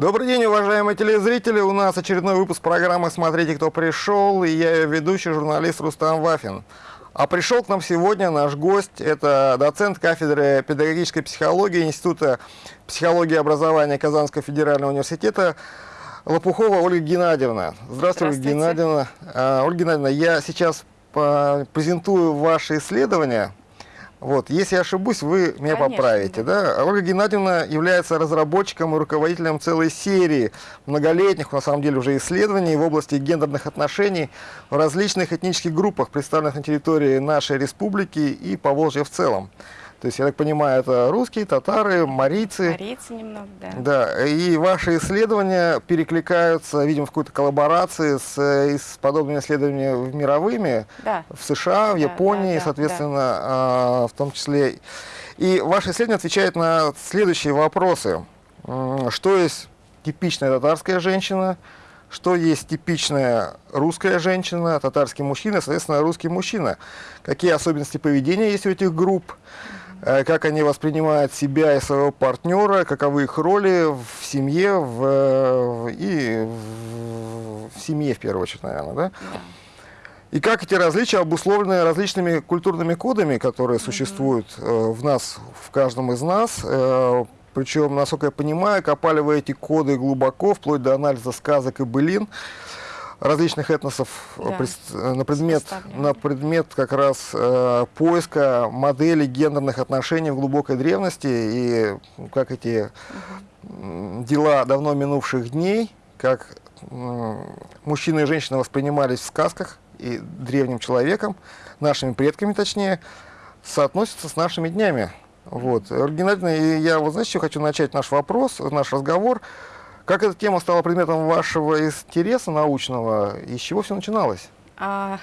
Добрый день, уважаемые телезрители. У нас очередной выпуск программы «Смотрите, кто пришел». И я ее ведущий, журналист Рустам Вафин. А пришел к нам сегодня наш гость. Это доцент кафедры педагогической психологии Института психологии и образования Казанского федерального университета Лопухова Ольга Геннадьевна. Здравствуйте, Ольга Геннадьевна. А, Ольга Геннадьевна, я сейчас презентую ваши исследования вот, если я ошибусь, вы меня Конечно, поправите. Да. да? Ольга Геннадьевна является разработчиком и руководителем целой серии многолетних, на самом деле, уже исследований в области гендерных отношений в различных этнических группах, представленных на территории нашей республики и Поволжья в целом. То есть, я так понимаю, это русские, татары, марийцы. Марийцы немного, да. Да, и ваши исследования перекликаются, видимо, в какой-то коллаборации с, с подобными исследованиями мировыми да. в США, в да, Японии, да, да, соответственно, да. в том числе. И ваши исследования отвечают на следующие вопросы. Что есть типичная татарская женщина, что есть типичная русская женщина, татарский мужчина, соответственно, русский мужчина. Какие особенности поведения есть у этих групп, Э, как они воспринимают себя и своего партнера, каковы их роли в семье в, и в, в семье в первую очередь, наверное, да? И как эти различия обусловлены различными культурными кодами, которые mm -hmm. существуют э, в нас, в каждом из нас. Э, причем, насколько я понимаю, копали вы эти коды глубоко, вплоть до анализа сказок и былин различных этносов э, да. Э, на, предмет, на предмет как раз э, поиска моделей гендерных отношений в глубокой древности и как эти угу. дела давно минувших дней, как э, мужчины и женщины воспринимались в сказках и древним человеком, нашими предками точнее, соотносятся с нашими днями. Вот. Оригинально, я вот знаете, хочу начать наш вопрос, наш разговор. Как эта тема стала предметом вашего интереса научного и с чего все начиналось? А,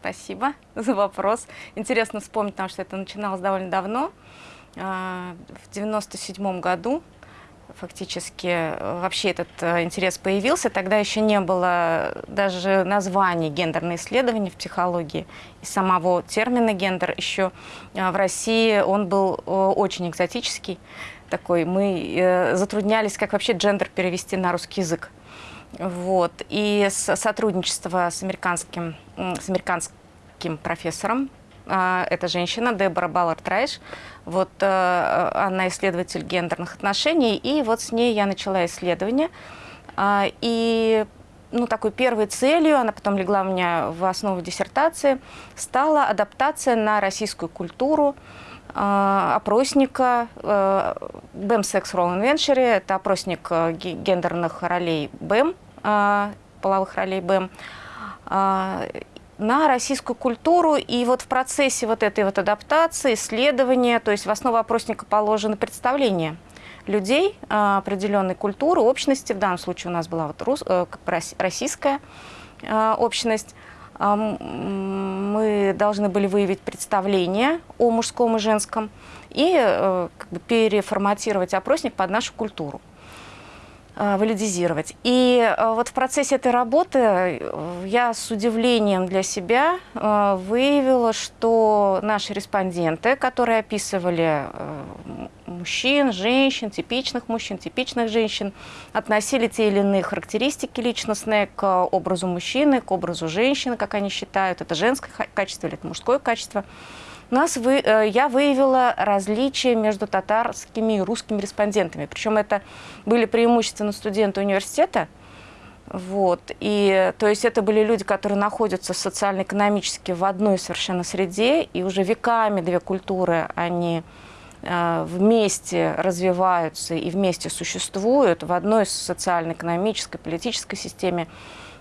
спасибо за вопрос. Интересно вспомнить, потому что это начиналось довольно давно. А, в 97 году фактически э, вообще этот э, интерес появился. Тогда еще не было даже названий гендерные исследования в психологии. И самого термина гендер еще э, в России он был очень экзотический такой, мы э, затруднялись, как вообще джендер перевести на русский язык. Вот. И сотрудничество с американским, с американским профессором, э, это женщина, Дебора Баллард Райш, вот, э, она исследователь гендерных отношений, и вот с ней я начала исследование. Э, и ну, такой первой целью, она потом легла у меня в основу диссертации, стала адаптация на российскую культуру, а, опросника BEM Sex Role Inventory. Это опросник э, гендерных ролей BEM, а, половых ролей BEM а, на российскую культуру. И вот в процессе вот этой вот адаптации, исследования, то есть в основу опросника положено представление людей определенной культуры, общности. В данном случае у нас была вот рус, э, российская общность мы должны были выявить представление о мужском и женском и э, как бы, переформатировать опросник под нашу культуру э, валидизировать. И э, вот в процессе этой работы я с удивлением для себя выявила, что наши респонденты, которые описывали мужчин, женщин, типичных мужчин, типичных женщин, относили те или иные характеристики личностные к образу мужчины, к образу женщины, как они считают, это женское качество или это мужское качество. У нас вы, э, я выявила различия между татарскими и русскими респондентами. Причем это были преимущественно студенты университета, вот. И, то есть это были люди, которые находятся социально-экономически в одной совершенно среде, и уже веками две культуры, они вместе развиваются и вместе существуют в одной социально-экономической, политической системе.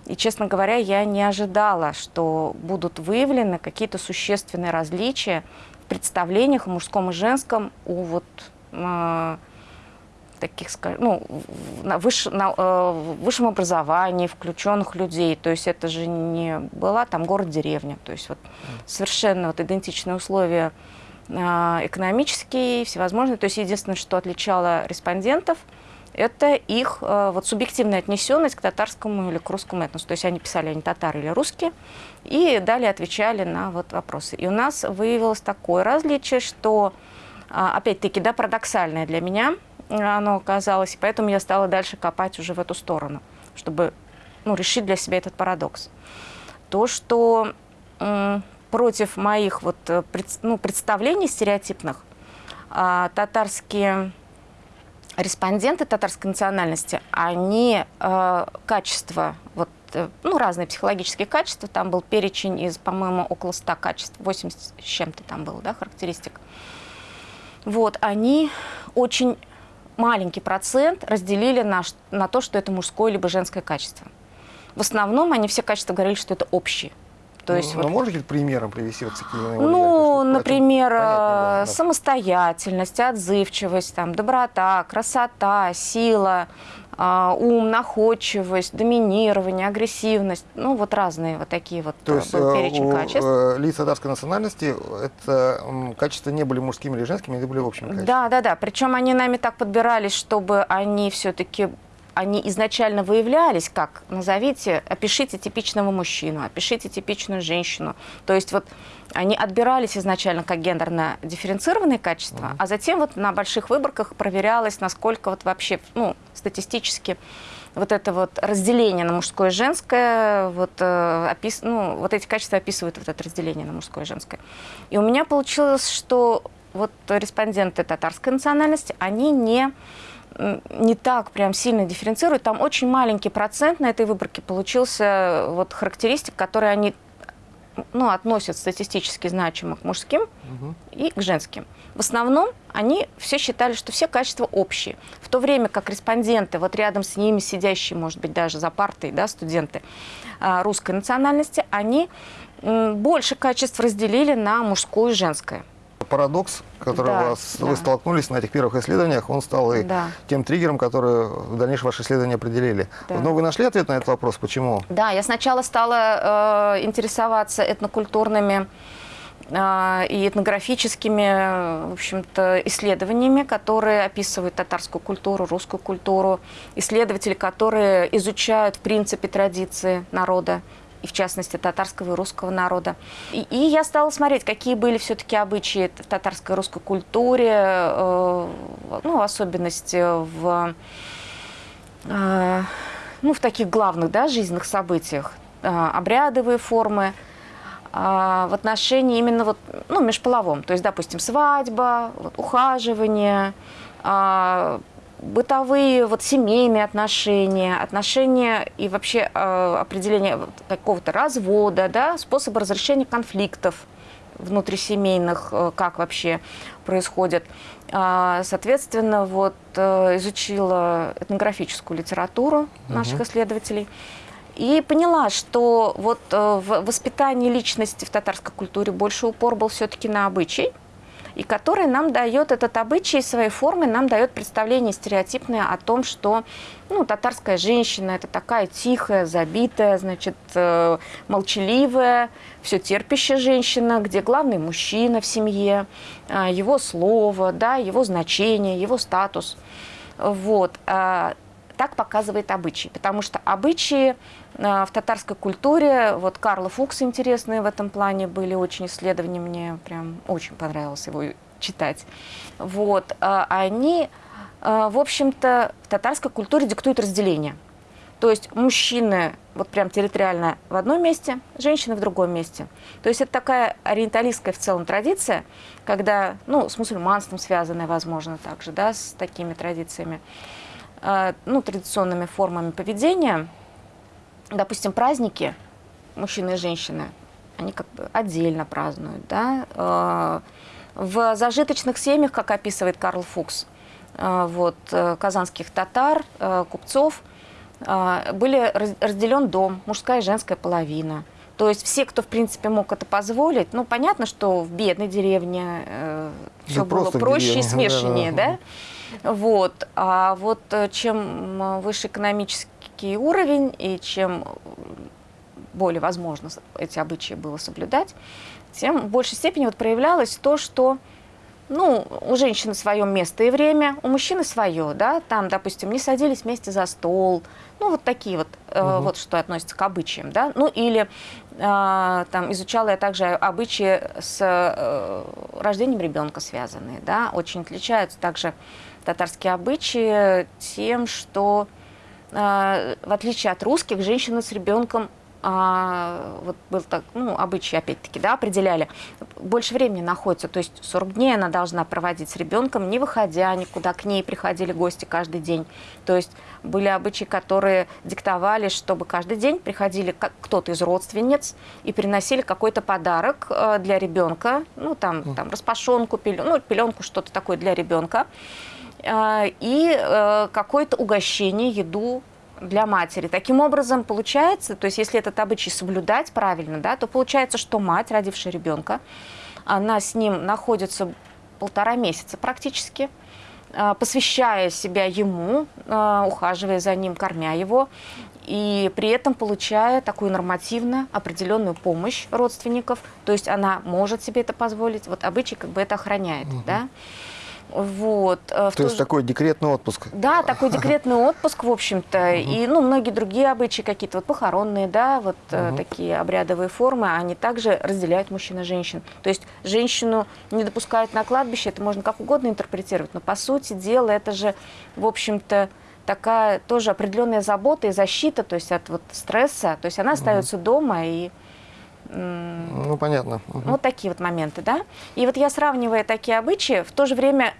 И, честно говоря, я не ожидала, что будут выявлены какие-то существенные различия в представлениях о мужском и женском у вот э, таких, ну, на, выш, на э, высшем образовании включенных людей. То есть это же не была там город-деревня. То есть вот совершенно вот идентичные условия экономические, всевозможные. То есть единственное, что отличало респондентов, это их а, вот, субъективная отнесенность к татарскому или к русскому этносу. То есть они писали, они татары или русские, и далее отвечали на вот, вопросы. И у нас выявилось такое различие, что, а, опять-таки, да, парадоксальное для меня, оно оказалось, и поэтому я стала дальше копать уже в эту сторону, чтобы ну, решить для себя этот парадокс. То, что против моих вот, э, ну, представлений стереотипных а, татарские респонденты татарской национальности, они э, качество, вот, э, ну, разные психологические качества, там был перечень из, по-моему, около 100 качеств, 80 с чем-то там было, да, характеристик. Вот, они очень маленький процент разделили на, на то, что это мужское либо женское качество. В основном они все качества говорили, что это общие. То есть, ну, вот, можете примером привести вот такие? Ну, например, было, самостоятельность, отзывчивость, там, доброта, красота, сила, Uh, ум, находчивость, доминирование, агрессивность, ну вот разные вот такие вот То есть был перечень у качеств. Э, лиц татарской национальности это качества не были мужскими или женскими, они были общими качествами? Да, да, да. Причем они нами так подбирались, чтобы они все-таки они изначально выявлялись как, назовите, опишите типичного мужчину, опишите типичную женщину. То есть вот они отбирались изначально как гендерно дифференцированные качества, mm -hmm. а затем вот на больших выборках проверялось, насколько вот вообще, ну, статистически вот это вот разделение на мужское и женское, вот, э, опис, ну, вот эти качества описывают вот это разделение на мужское и женское. И у меня получилось, что вот респонденты татарской национальности, они не не так прям сильно дифференцируют. Там очень маленький процент на этой выборке получился вот характеристик, которые они ну, относят статистически значимо к мужским угу. и к женским. В основном они все считали, что все качества общие. В то время как респонденты, вот рядом с ними сидящие, может быть, даже за партой, да, студенты а, русской национальности, они больше качеств разделили на мужское и женское парадокс, который да, вас, да. вы столкнулись на этих первых исследованиях, он стал и да. тем триггером, который в дальнейшем ваши исследования определили. Да. Но вы нашли ответ на этот вопрос? Почему? Да, я сначала стала э, интересоваться этнокультурными э, и этнографическими в общем-то, исследованиями, которые описывают татарскую культуру, русскую культуру, исследователи, которые изучают, в принципе, традиции народа, и в частности татарского и русского народа. И, и я стала смотреть, какие были все-таки обычаи в татарской и русской культуре, э, ну, особенности в, э, ну, в таких главных да, жизненных событиях, э, обрядовые формы, э, в отношении именно вот, ну, межполовом, то есть, допустим, свадьба, вот, ухаживание, э, бытовые, вот семейные отношения, отношения и вообще э, определение какого-то развода, да, способы разрешения конфликтов внутрисемейных, э, как вообще происходит. Э, соответственно, вот э, изучила этнографическую литературу наших угу. исследователей и поняла, что вот э, в воспитании личности в татарской культуре больше упор был все-таки на обычай, и который нам дает этот обычай своей формы, нам дает представление стереотипное о том, что ну, татарская женщина – это такая тихая, забитая, значит, э, молчаливая, все терпящая женщина, где главный мужчина в семье, э, его слово, да, его значение, его статус. Вот. Э, так показывает обычай, потому что обычаи в татарской культуре, вот Карл Фукс интересные в этом плане были, очень исследования, мне прям очень понравилось его читать. Вот, они, в общем-то, в татарской культуре диктуют разделение. То есть мужчины вот прям территориально в одном месте, женщины в другом месте. То есть это такая ориенталистская в целом традиция, когда, ну, с мусульманством связанная, возможно, также, да, с такими традициями, ну, традиционными формами поведения – допустим, праздники мужчины и женщины, они как бы отдельно празднуют, да. Э, в зажиточных семьях, как описывает Карл Фукс, э, вот, э, казанских татар, купцов, были разделен дом, мужская и женская половина. То есть все, кто, в принципе, мог это позволить, ну, понятно, что в бедной деревне э, все да было проще и смешаннее, да, да? Вот. А вот чем выше экономический уровень, и чем более возможно эти обычаи было соблюдать, тем в большей степени вот проявлялось то, что ну, у женщины свое место и время, у мужчины свое, да, там, допустим, не садились вместе за стол, ну, вот такие вот, угу. э, вот что относится к обычаям, да, ну, или а, там изучала я также обычаи с э, рождением ребенка связанные, да, очень отличаются также татарские обычаи тем, что э, в отличие от русских, женщины с ребенком а, вот был так, ну, обычай, опять-таки, да, определяли, больше времени находится, то есть 40 дней она должна проводить с ребенком, не выходя никуда, к ней приходили гости каждый день. То есть были обычаи, которые диктовали, чтобы каждый день приходили кто-то из родственниц и приносили какой-то подарок э, для ребенка, ну, там, там распашонку, пеленку, ну, пеленку, что-то такое для ребенка, и э, какое-то угощение, еду для матери. Таким образом, получается, то есть если этот обычай соблюдать правильно, да, то получается, что мать, родившая ребенка, она с ним находится полтора месяца практически, а, посвящая себя ему, ухаживая за ним, кормя его, и при этом получая такую нормативно определенную помощь родственников, то есть она может себе это позволить, вот обычай как бы это охраняет, угу. да. Вот. Э, то, есть такой декретный отпуск? Да, такой декретный отпуск, в общем-то. И ну, многие другие обычаи какие-то, вот похоронные, да, вот угу. такие обрядовые формы, они также разделяют мужчин и женщин. То есть женщину не допускают на кладбище, это можно как угодно интерпретировать, но по сути дела это же, в общем-то, такая тоже определенная забота и защита, то есть от вот стресса, то есть она остается угу. дома и ну, понятно. Угу. Вот такие вот моменты, да. И вот я сравнивая такие обычаи, в то же время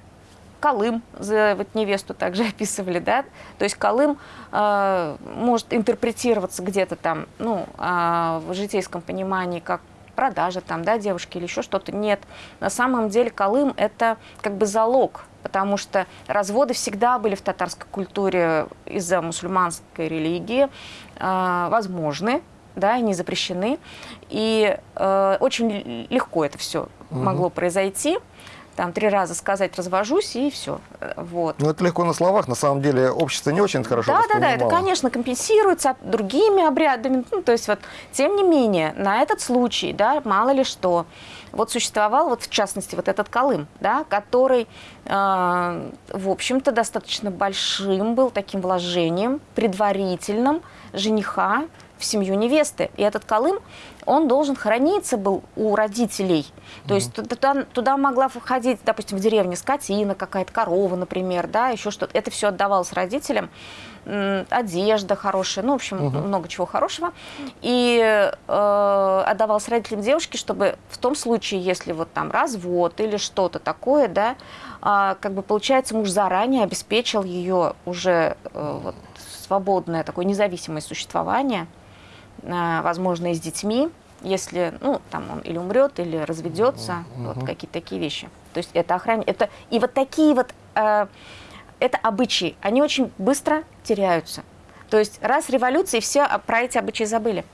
Колым, вот невесту также описывали, да, то есть Колым э, может интерпретироваться где-то там, ну, э, в житейском понимании как продажа там, да, девушки или еще что-то. Нет, на самом деле Колым это как бы залог, потому что разводы всегда были в татарской культуре из-за мусульманской религии э, возможны, да, и не запрещены. И э, очень легко это все угу. могло произойти. Там три раза сказать развожусь и все. Вот. Ну это легко на словах, на самом деле общество не очень хорошо Да, да, да, это, конечно, компенсируется другими обрядами. Ну, то есть вот, тем не менее, на этот случай, да, мало ли что, вот существовал, вот в частности, вот этот Колым, да, который, э, в общем-то, достаточно большим был таким вложением предварительным жениха в семью невесты. И этот Колым, он должен храниться был у родителей. То есть туда, туда могла входить, допустим, в деревне скотина, какая-то корова, например, да, еще что-то. Это все отдавалось родителям. Одежда хорошая, ну, в общем, угу. много чего хорошего. И э, отдавалось родителям девушки, чтобы в том случае, если вот там развод или что-то такое, да, э, как бы получается, муж заранее обеспечил ее уже э, вот, свободное такое независимое существование – возможно, и с детьми, если, ну, там он или умрет, или разведется, угу. вот какие-то такие вещи. То есть это охране, это и вот такие вот, э, это обычаи, они очень быстро теряются. То есть раз революция, и все про эти обычаи забыли.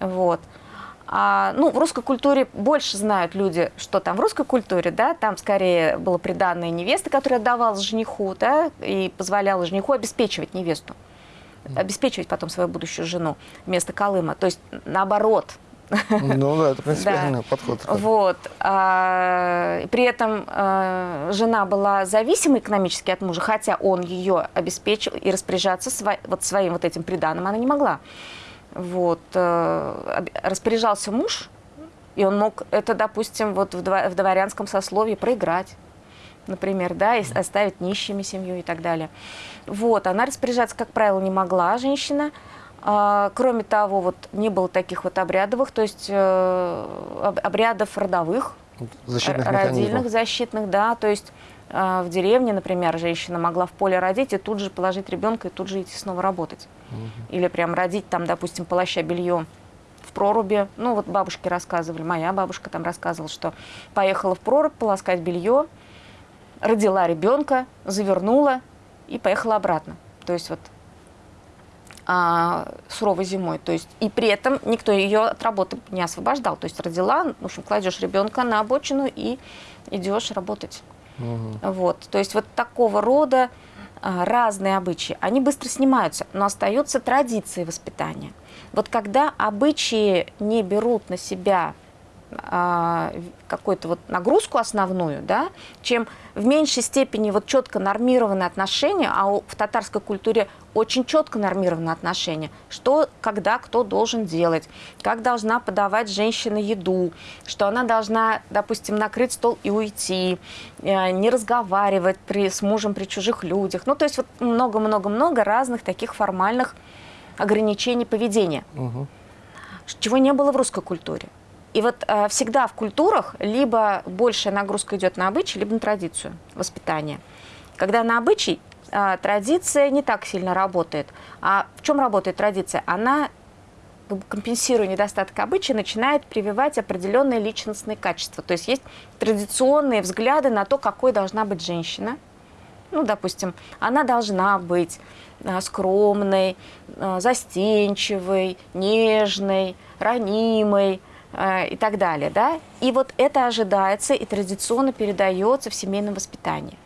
Вот. А, ну, в русской культуре больше знают люди, что там в русской культуре, да, там скорее было приданное невесты, которая отдавалась жениху, да, и позволяла жениху обеспечивать невесту обеспечивать потом свою будущую жену вместо Колыма. То есть наоборот. Ну да, это принципиальный да. подход. Вот. А, при этом а, жена была зависима экономически от мужа, хотя он ее обеспечил и распоряжаться сво, вот своим вот этим приданым она не могла. Вот. А, распоряжался муж, и он мог это, допустим, вот в, в дворянском сословии проиграть например, да, и оставить нищими семью и так далее. Вот, она распоряжаться, как правило, не могла, женщина. А, кроме того, вот не было таких вот обрядовых, то есть э, обрядов родовых, защитных родильных, защитных, да, то есть э, в деревне, например, женщина могла в поле родить и тут же положить ребенка и тут же идти снова работать. Угу. Или прям родить там, допустим, полоща белье в проруби. Ну, вот бабушки рассказывали, моя бабушка там рассказывала, что поехала в прорубь полоскать белье, родила ребенка, завернула и поехала обратно. То есть вот а, суровой зимой. То есть, и при этом никто ее от работы не освобождал. То есть родила, в общем, кладешь ребенка на обочину и идешь работать. Угу. Вот. То есть вот такого рода а, разные обычаи, они быстро снимаются, но остаются традиции воспитания. Вот когда обычаи не берут на себя какую-то вот нагрузку основную, да, чем в меньшей степени вот четко нормированные отношения, а в татарской культуре очень четко нормированы отношения, что, когда, кто должен делать, как должна подавать женщина еду, что она должна, допустим, накрыть стол и уйти, э, не разговаривать при, с мужем при чужих людях. Ну, то есть вот много-много-много разных таких формальных ограничений поведения, угу. чего не было в русской культуре. И вот э, всегда в культурах либо большая нагрузка идет на обычай, либо на традицию воспитания. Когда на обычай, э, традиция не так сильно работает. А в чем работает традиция? Она, компенсируя недостаток обычая, начинает прививать определенные личностные качества. То есть есть традиционные взгляды на то, какой должна быть женщина. Ну, допустим, она должна быть э, скромной, застенчивой, нежной, ранимой, и так далее. Да? И вот это ожидается и традиционно передается в семейном воспитании.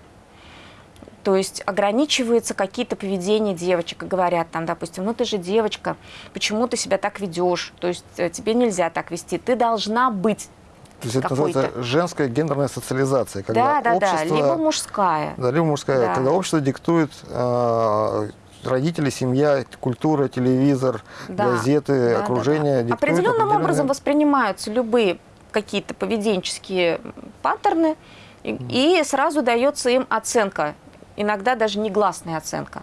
То есть ограничиваются какие-то поведения девочек говорят там, допустим, ну ты же девочка, почему ты себя так ведешь? То есть э, тебе нельзя так вести, ты должна быть то есть это называется женская гендерная социализация, когда да, да, общество, да, либо мужская. Да, либо мужская, да. когда общество диктует э, родители, семья, культура, телевизор, да. газеты, да, окружение. Да, да. Определенным определенные... образом воспринимаются любые какие-то поведенческие паттерны, и, mm. и сразу дается им оценка, иногда даже негласная оценка.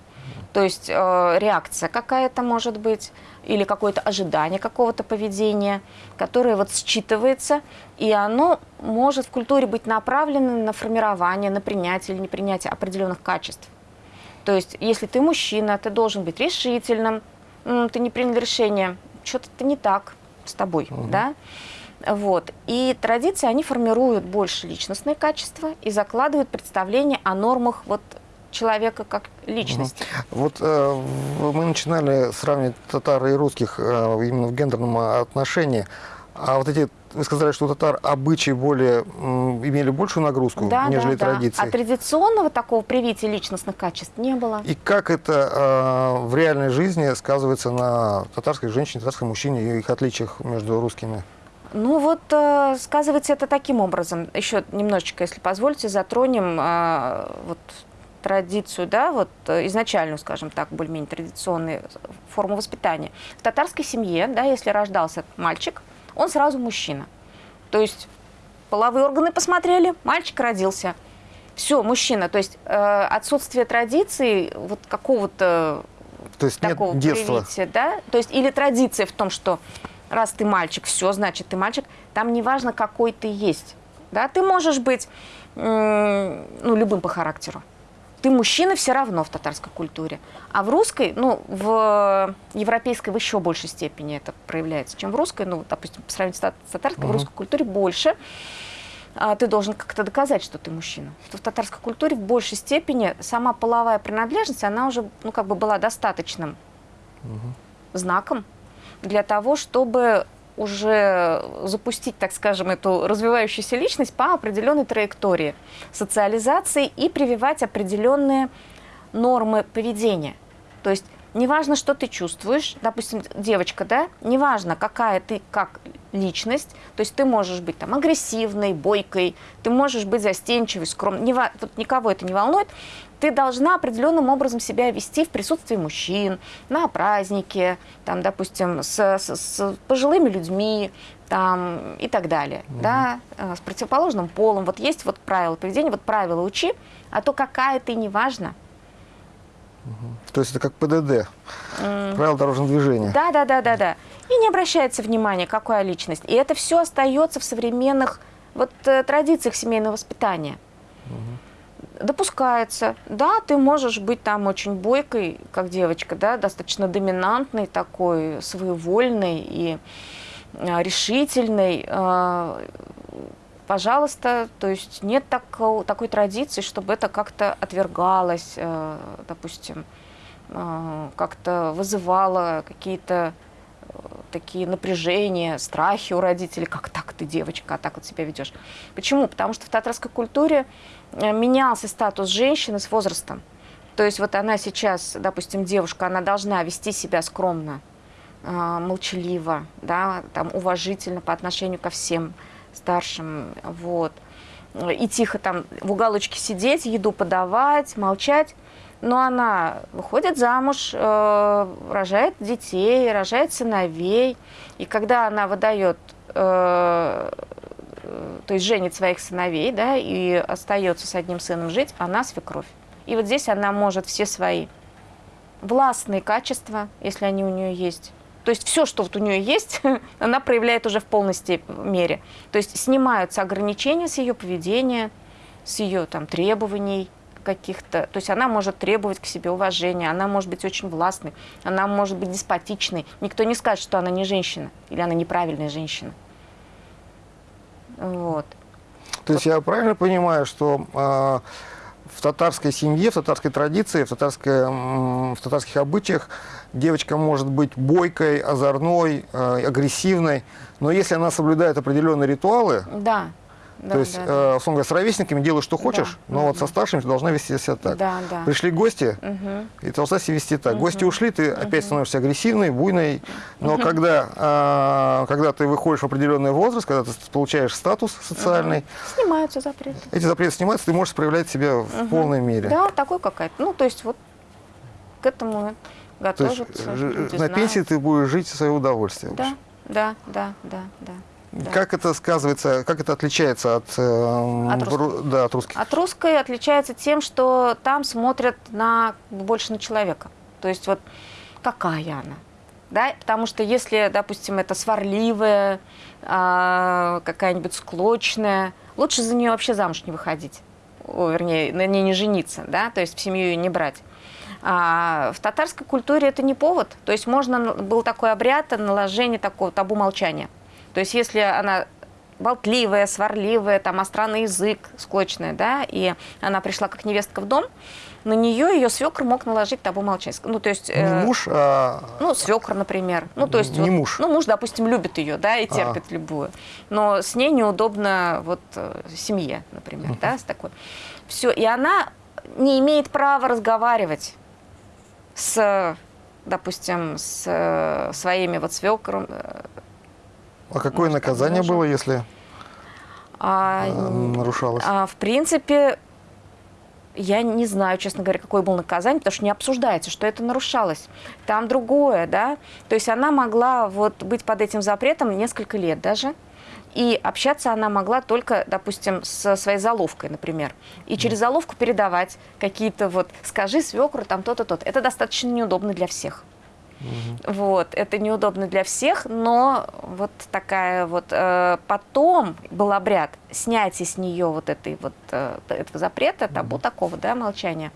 То есть э, реакция какая-то может быть, или какое-то ожидание какого-то поведения, которое вот считывается, и оно может в культуре быть направлено на формирование, на принятие или непринятие определенных качеств. То есть, если ты мужчина, ты должен быть решительным, ты не принял решение, что-то не так с тобой, угу. да? Вот. И традиции, они формируют больше личностные качества и закладывают представление о нормах вот человека как личности. Угу. Вот э, мы начинали сравнивать татар и русских э, именно в гендерном отношении. А вот эти, вы сказали, что у татар обычаи более, имели большую нагрузку, да, нежели да, традиции. Да. А традиционного такого привития личностных качеств не было. И как это э, в реальной жизни сказывается на татарской женщине, татарском мужчине и их отличиях между русскими? Ну вот э, сказывается это таким образом. Еще немножечко, если позволите, затронем э, вот традицию, да, вот э, изначальную, скажем так, более-менее традиционную форму воспитания. В татарской семье, да, если рождался мальчик, он сразу мужчина. То есть половые органы посмотрели, мальчик родился. Все, мужчина. То есть э, отсутствие традиции, вот какого-то то есть такого нет детства. Привития, да? То есть или традиция в том, что раз ты мальчик, все, значит, ты мальчик. Там не важно, какой ты есть. Да? Ты можешь быть э, ну, любым по характеру ты мужчина все равно в татарской культуре. А в русской, ну, в европейской в еще большей степени это проявляется, чем в русской. Ну, допустим, по сравнению с татарской, угу. в русской культуре больше. А, ты должен как-то доказать, что ты мужчина. Что в татарской культуре в большей степени сама половая принадлежность, она уже, ну, как бы была достаточным угу. знаком для того, чтобы уже запустить, так скажем, эту развивающуюся личность по определенной траектории социализации и прививать определенные нормы поведения. То есть неважно, что ты чувствуешь, допустим, девочка, да, неважно, какая ты как личность, то есть ты можешь быть там агрессивной, бойкой, ты можешь быть застенчивой, скромной, не, тут никого это не волнует, ты должна определенным образом себя вести в присутствии мужчин, на празднике, там, допустим, с, с, с пожилыми людьми там, и так далее, угу. да, э, с противоположным полом. Вот есть вот правила поведения, вот правила учи, а то какая ты, неважно. Угу. То есть это как ПДД, mm. правила дорожного движения. Да, да, да, да, да. И не обращается внимания, какая личность. И это все остается в современных вот, э, традициях семейного воспитания. Угу допускается. Да, ты можешь быть там очень бойкой, как девочка, да, достаточно доминантной такой, своевольной и а, решительной. А, пожалуйста, то есть нет такого, такой традиции, чтобы это как-то отвергалось, а, допустим, как-то вызывало какие-то такие напряжения, страхи у родителей, как так ты девочка, а так вот себя ведешь. Почему? Потому что в татарской культуре Э, менялся статус женщины с возрастом. То есть вот она сейчас, допустим, девушка, она должна вести себя скромно, э, молчаливо, да, там, уважительно по отношению ко всем старшим, вот, и тихо там в уголочке сидеть, еду подавать, молчать. Но она выходит замуж, э, рожает детей, рожает сыновей. И когда она выдает, э, то есть женит своих сыновей, да, и остается с одним сыном жить, она свекровь. И вот здесь она может все свои властные качества, если они у нее есть, то есть все, что вот у нее есть, она проявляет уже в полной мере. То есть снимаются ограничения с ее поведения, с ее там, требований каких-то. То есть она может требовать к себе уважения, она может быть очень властной, она может быть деспотичной. Никто не скажет, что она не женщина или она неправильная женщина. Вот. То есть я правильно понимаю, что э, в татарской семье, в татарской традиции, в, татарской, в татарских обычаях девочка может быть бойкой, озорной, э, агрессивной, но если она соблюдает определенные ритуалы, да. Да, То есть, да, э, условно говоря, с ровесниками делай, что хочешь, да, но угу. вот со старшими ты должна вести себя так. Да, да. Пришли гости, угу. и ты должна себя вести так. Угу. Гости ушли, ты угу. опять становишься агрессивной, буйной. Но угу. когда, э, когда ты выходишь в определенный возраст, когда ты получаешь статус социальный... Угу. Снимаются запреты. Эти запреты снимаются, ты можешь проявлять себя угу. в полной мере. Да, такой какая-то. Ну, то есть вот к этому готовиться. То есть, на пенсии ты будешь жить в свое удовольствие. Да, да, да, да, да. Да. Как это сказывается, как это отличается от, э, от, русских. Да, от русских? От русской отличается тем, что там смотрят на, больше на человека. То есть вот какая она. Да? Потому что если, допустим, это сварливая, э, какая-нибудь склочная, лучше за нее вообще замуж не выходить. О, вернее, на ней не жениться, да? то есть в семью ее не брать. А в татарской культуре это не повод. То есть можно, был такой обряд наложения такого табу молчания. То есть если она болтливая, сварливая, там остранный язык, склочная, да, и она пришла как невестка в дом, на нее ее свекр мог наложить табу молчать. Ну, то есть... Не э, муж, а... Ну, свекр, например. Ну, то есть... Не вот, муж. Ну, муж, допустим, любит ее, да, и терпит а. любую. Но с ней неудобно вот э, семье, например, uh -huh. да, с такой. Все, и она не имеет права разговаривать с, допустим, с э, своими вот свекром, э, а какое Может, наказание было, если а, э, нарушалось? А, в принципе, я не знаю, честно говоря, какое было наказание, потому что не обсуждается, что это нарушалось. Там другое, да. То есть она могла вот быть под этим запретом несколько лет даже. И общаться она могла только, допустим, со своей заловкой, например. И через заловку передавать какие-то вот, скажи свекру там то-то, то-то. Это достаточно неудобно для всех. Угу. Вот, это неудобно для всех, но вот такая вот... Э, потом был обряд снятия с нее вот этой вот, э, этого запрета, табу угу. такого, да, молчания.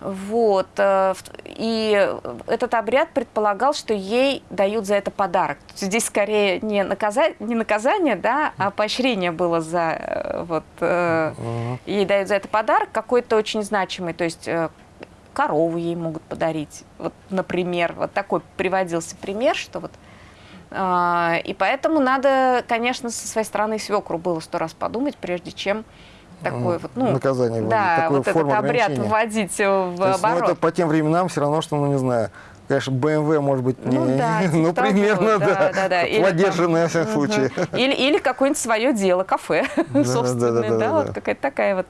Вот, э, и этот обряд предполагал, что ей дают за это подарок. Здесь скорее не, наказа... не наказание, да, а поощрение было за... Э, вот, э, ей дают за это подарок какой-то очень значимый, то есть э, корову ей могут подарить. Вот, например, вот такой приводился пример, что вот э, и поэтому надо, конечно, со своей стороны свекру было сто раз подумать, прежде чем такой вот, ну, наказание да, вот этот обряд вводить в То есть, оборот. Ну, это по тем временам все равно, что, ну, не знаю, конечно, BMW, может быть, не, ну, да, ну примерно, того, да, да, да. поддержанное, во всяком случае. Или, или какое-нибудь свое дело, кафе да, собственное, да, да, да, да, да. вот какая-то такая вот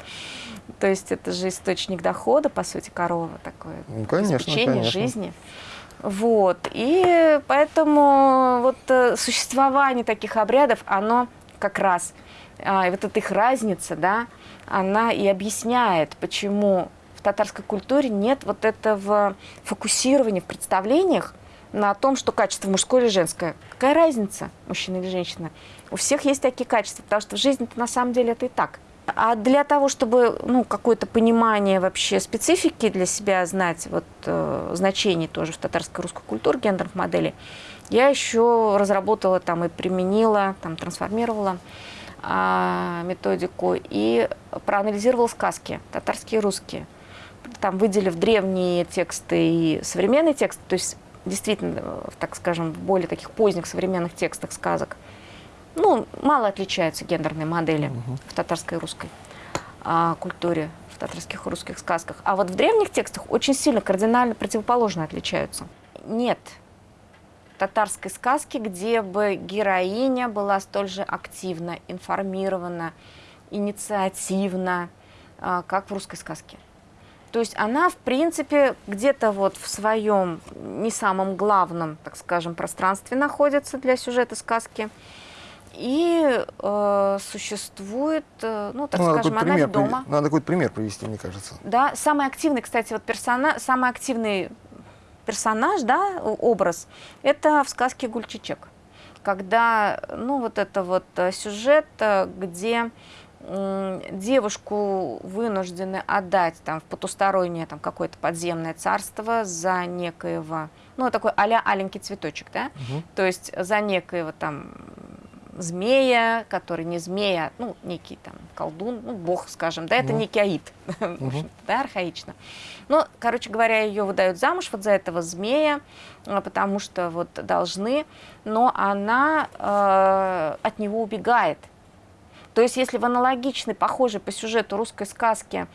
то есть это же источник дохода, по сути, корова такое. Ну, конечно, обеспечение конечно. жизни. Вот. И поэтому вот э, существование таких обрядов, оно как раз, а, вот эта их разница, да, она и объясняет, почему в татарской культуре нет вот этого фокусирования в представлениях на том, что качество мужское или женское. Какая разница, мужчина или женщина? У всех есть такие качества, потому что в жизни на самом деле это и так. А для того, чтобы ну, какое-то понимание вообще специфики для себя знать, вот, э, значений тоже в татарской русской культуре гендерных моделей, я еще разработала там и применила, там трансформировала э, методику и проанализировала сказки, татарские и русские. Там выделив древние тексты и современные тексты, то есть действительно, так скажем, в более таких поздних современных текстах сказок – ну, мало отличаются гендерные модели угу. в татарской и русской а, культуре, в татарских и русских сказках. А вот в древних текстах очень сильно, кардинально противоположно отличаются. Нет татарской сказки, где бы героиня была столь же активна, информирована, инициативна, а, как в русской сказке. То есть она, в принципе, где-то вот в своем не самом главном, так скажем, пространстве находится для сюжета сказки. И э, существует, э, ну, так ну, скажем, она пример, дома. Надо какой-то пример привести, мне кажется. Да, самый активный, кстати, вот персонаж, самый активный персонаж, да, образ, это в сказке «Гульчичек». Когда, ну, вот это вот э, сюжет, э, где девушку вынуждены отдать там, в потустороннее там, какое-то подземное царство за некоего, ну, такой а-ля аленький цветочек, да, угу. то есть за некоего там змея, который не змея, ну, некий там колдун, ну, бог, скажем, да, это угу. некий аид, угу. да, архаично. Ну, короче говоря, ее выдают замуж вот за этого змея, а, потому что вот должны, но она э, от него убегает. То есть, если в аналогичной, похожей по сюжету русской сказки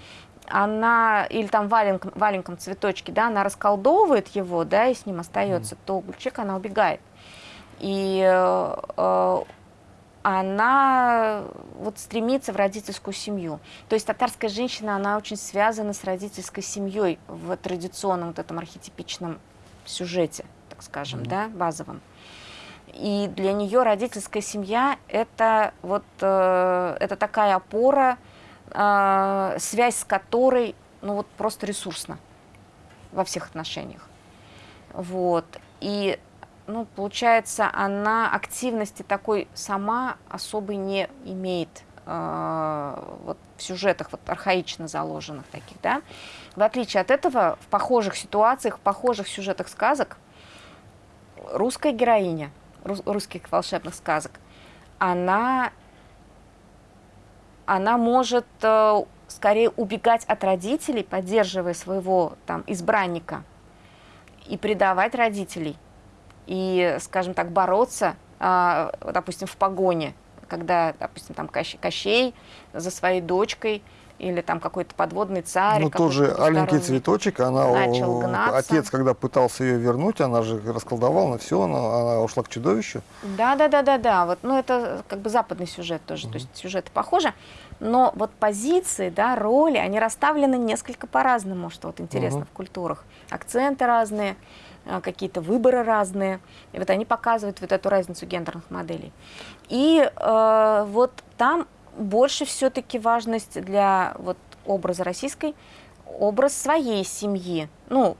она, или там валенком, валенком цветочки, да, она расколдовывает его, да, и с ним остается, mm. то Гульчик, она убегает. И э, она вот стремится в родительскую семью. То есть татарская женщина, она очень связана с родительской семьей в традиционном вот этом архетипичном сюжете, так скажем, mm -hmm. да, базовом. И для нее родительская семья это вот э, это такая опора, э, связь с которой ну вот просто ресурсна во всех отношениях. Вот. И ну, получается, она активности такой сама особой не имеет э, вот, в сюжетах вот, архаично заложенных таких, да. В отличие от этого, в похожих ситуациях, в похожих сюжетах сказок русская героиня рус, русских волшебных сказок, она, она может э, скорее убегать от родителей, поддерживая своего там избранника, и предавать родителей, и, скажем так, бороться, э, допустим, в погоне, когда, допустим, там Кощей за своей дочкой или там какой-то подводный царь. Ну, тоже аленький цветочек, она, начал гнаться. отец, когда пытался ее вернуть, она же расколдовала, на все, она, она ушла к чудовищу. Да, да, да, да, да. Вот, ну, это как бы западный сюжет тоже, mm -hmm. то есть сюжеты похожи. Но вот позиции, да, роли, они расставлены несколько по-разному, что вот интересно mm -hmm. в культурах. Акценты разные а, какие-то выборы разные. И вот они показывают вот эту разницу гендерных моделей. И э, вот там больше все-таки важность для вот образа российской, образ своей семьи, ну,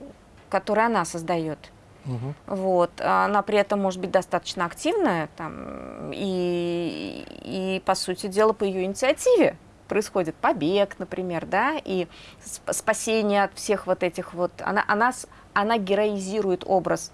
который она создает. Угу. Вот. Она при этом может быть достаточно активная, там, и, и, по сути дела, по ее инициативе происходит побег, например, да, и спасение от всех вот этих вот... Она, она, она героизирует образ.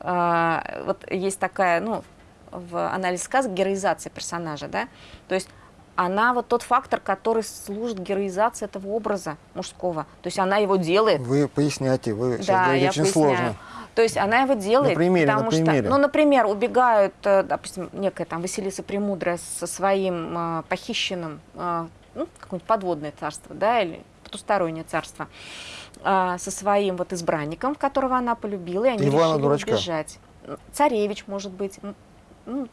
А, вот есть такая, ну, в анализе сказок героизация персонажа, да, то есть она вот тот фактор, который служит героизации этого образа мужского. То есть она его делает. Вы поясняйте, вы сейчас да, говорите очень поясняю. сложно. То есть она его делает, на примере, потому на примере. что, ну, например, убегают, э, допустим, некая там Василиса Премудрая со своим э, похищенным, э, ну, какое-нибудь подводное царство, да, или потустороннее царство, э, со своим вот избранником, которого она полюбила, и они Ивана решили Дурачка. убежать. Царевич, может быть, ну,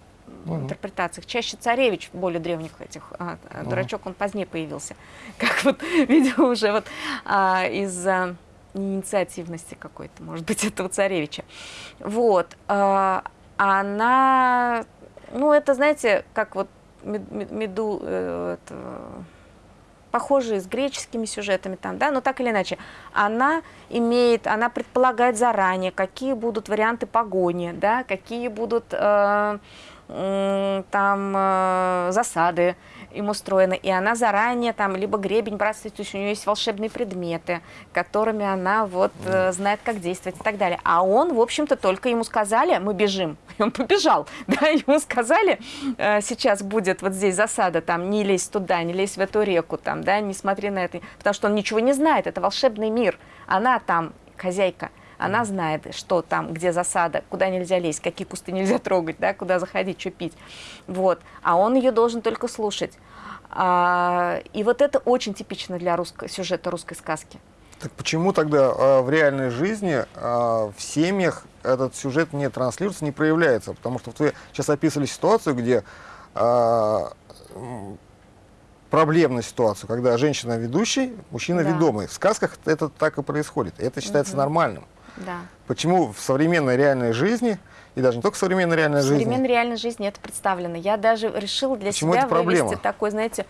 в интерпретациях. Чаще царевич более древних этих, а, а дурачок он позднее появился. Как вот, видимо, уже вот а, из-за инициативности какой-то, может быть, этого царевича. Вот. А, она, ну, это, знаете, как вот меду, э, это, похожие с греческими сюжетами там, да, но так или иначе, она имеет, она предполагает заранее, какие будут варианты погони, да, какие будут э, там э, засады им устроены, и она заранее там либо гребень бросает, у нее есть волшебные предметы, которыми она вот э, знает, как действовать и так далее. А он, в общем-то, только ему сказали, мы бежим, и он побежал, да, ему сказали, э, сейчас будет вот здесь засада, там, не лезь туда, не лезь в эту реку, там, да, не смотри на это, потому что он ничего не знает, это волшебный мир, она там хозяйка, она знает, что там, где засада, куда нельзя лезть, какие кусты нельзя трогать, да, куда заходить, что пить. Вот. А он ее должен только слушать. А, и вот это очень типично для русско сюжета русской сказки. Так почему тогда э, в реальной жизни э, в семьях этот сюжет не транслируется, не проявляется? Потому что вы сейчас описывали ситуацию, где э, проблемную ситуацию, когда женщина ведущий, мужчина Да. ведомый. В сказках это так и происходит. Это считается Мгм. нормальным. Да. Почему в современной реальной жизни, и даже не только в современной реальной В жизни, современной реальной жизни это представлено. Я даже решила для Почему себя вывести такой, знаете,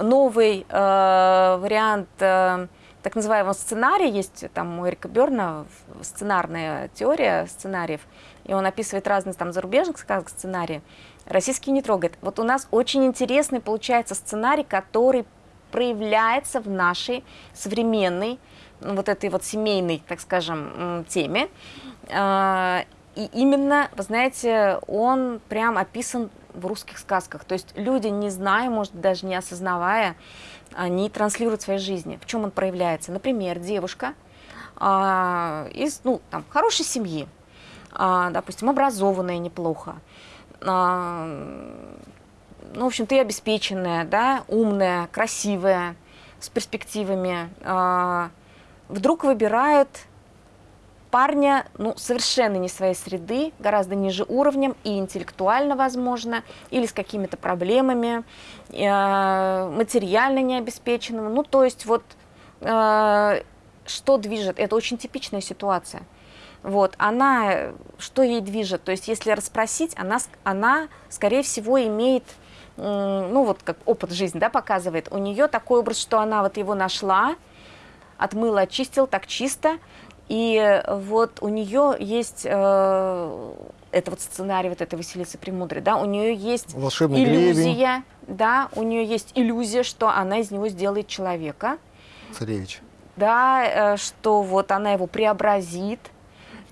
новый э, вариант э, так называемого сценария. Есть там у Эрика Берна сценарная теория сценариев, и он описывает разные там зарубежных сказок сценарии. Российский не трогает. Вот у нас очень интересный получается сценарий, который проявляется в нашей современной вот этой вот семейной, так скажем, теме. А, И именно, вы знаете, он прям описан в русских сказках. То есть люди, не зная, может даже не осознавая, они транслируют в своей жизни. В чем он проявляется? Например, девушка а, из ну, там, хорошей семьи, а, допустим, образованная неплохо, ну, в общем, ты обеспеченная, да, умная, красивая, с перспективами, вдруг выбирает парня, ну, совершенно не своей среды, гораздо ниже уровнем и интеллектуально, возможно, или с какими-то проблемами, э, материально необеспеченным. Ну, то есть вот э, что движет? Это очень типичная ситуация. Вот, она, что ей движет? То есть, если расспросить, она, она скорее всего, имеет, м, ну, вот как опыт жизни, да, показывает, у нее такой образ, что она вот его нашла, отмыла, очистила так чисто, и вот у нее есть, э, это вот сценарий вот этой Василисы Премудрой, да, у нее есть волшебный гребень, иллюзия, да, у нее есть иллюзия, что она из него сделает человека, царевич. да, э, что вот она его преобразит,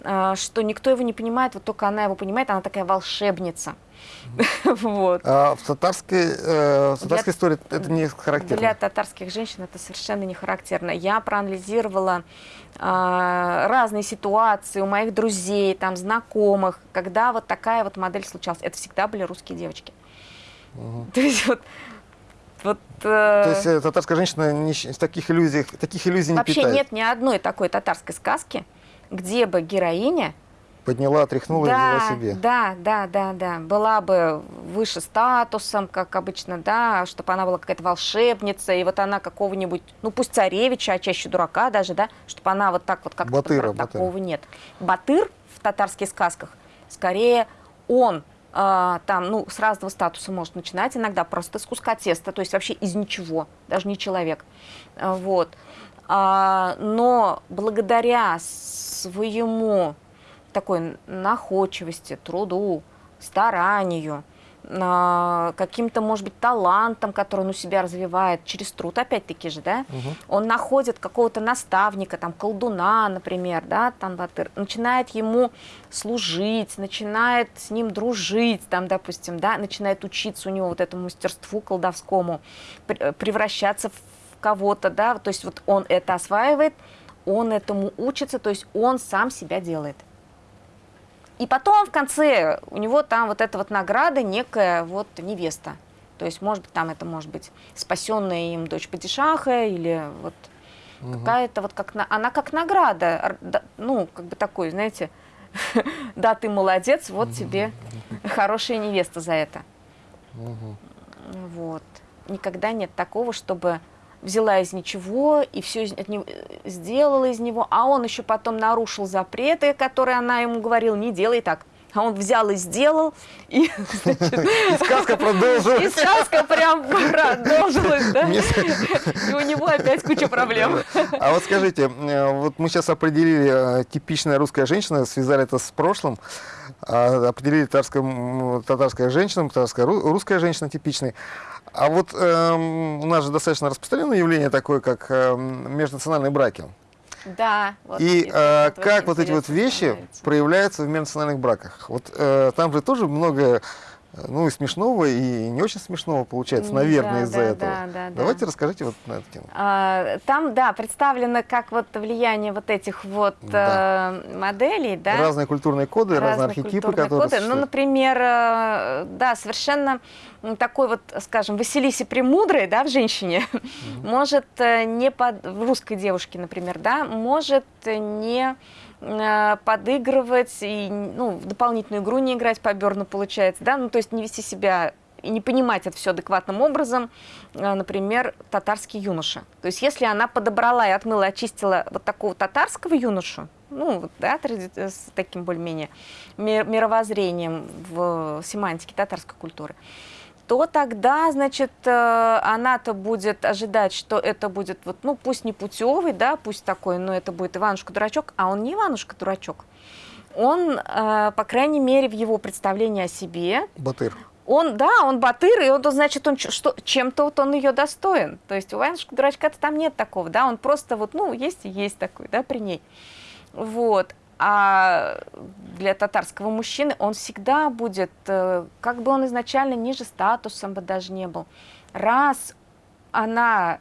что никто его не понимает, вот только она его понимает, она такая волшебница. Вот. А в татарской, э, в татарской Для- истории это не характерно. Для татарских женщин это совершенно не характерно. Я проанализировала а, разные ситуации у моих друзей, там, знакомых, когда вот такая вот модель случалась. Это всегда были русские девочки. То есть вот, вот э, То есть э, татарская женщина не таких иллюзиях, таких иллюзий не вообще питает. нет ни одной такой татарской сказки, где бы героиня Подняла, отряхнула и да, взяла себе. Да, да, да, да. Была бы выше статусом, как обычно, да, чтобы она была какая-то волшебница, и вот она какого-нибудь, ну пусть царевича, а чаще дурака даже, да, чтобы она вот так вот как-то... Батыра. Батыра. Такого нет. Батыр в татарских сказках, скорее он а, там, ну, с разного статуса может начинать иногда, просто с куска теста, то есть вообще из ничего, даже не человек. Вот. А, но благодаря своему такой находчивости, труду, старанию, а, каким-то, может быть, талантом, который он у себя развивает через труд, опять-таки же, да, Мгм. он находит какого-то наставника, там, колдуна, например, да, Танбатыр, начинает ему служить, начинает с ним дружить, там, допустим, да, начинает учиться у него вот этому мастерству колдовскому, пр- превращаться в кого-то, да, то есть вот он это осваивает, он этому учится, то есть он сам себя делает. И потом в конце у него там вот эта вот награда, некая вот невеста. То есть, может быть, там это может быть спасенная им дочь Падишаха или вот Мгм. какая-то вот как на, она как награда, ну как бы такой, знаете, да ты молодец, вот тебе хорошая невеста за это. Мгм. Вот. Никогда нет такого, чтобы взяла из ничего и все сделала из него, а он еще потом нарушил запреты, которые она ему говорила, не делай так. А он взял и сделал, и, значит, И сказка и продолжилась. сказка прям продолжилась, да? И у него опять куча проблем. А вот скажите, э, вот мы сейчас определили э, типичная русская женщина, связали это с прошлым, а, определили татарская, татарская женщина, татарская ру- русская женщина типичной. А вот эм, у нас же достаточно распространенное явление такое, как эм, межнациональные браки. Да. вот И э, как вот эти вот вещи проявляются в межнациональных браках? Вот э, там же тоже много ну и смешного, и не очень смешного получается, наверное, да, из-за да, этого. Да, да, Давайте да. расскажите вот на эту тему. А, там, да, представлено как вот влияние вот этих вот да. э, моделей, да. Разные культурные коды, разные, разные архетипы, которые... Коды. Ну, например, э, да, совершенно такой вот, скажем, Василисе Премудрой, да, в женщине, mm -hmm. может э, не под... в русской девушке, например, да, может не Э, подыгрывать и ну, в дополнительную игру не играть по Берну получается, да, ну то есть не вести себя и не понимать это все адекватным образом, э, например, татарский юноша. То есть если она подобрала и отмыла, очистила вот такого татарского юношу, ну, да, с таким более-менее мировоззрением в семантике татарской культуры, то тогда, значит, э, она-то будет ожидать, что это будет, вот, ну, пусть не путевый, да, пусть такой, но это будет Иванушка-дурачок, а он не Иванушка-дурачок. Он, э, по крайней мере, в его представлении о себе... Батыр. Он, да, он батыр, и он, значит, он что, чем-то вот он ее достоин. То есть у Иванушка-дурачка-то там нет такого, да, он просто вот, ну, есть и есть такой, да, при ней. Вот. А для татарского мужчины он всегда будет, э, как бы он изначально ниже статусом бы даже не был. Раз она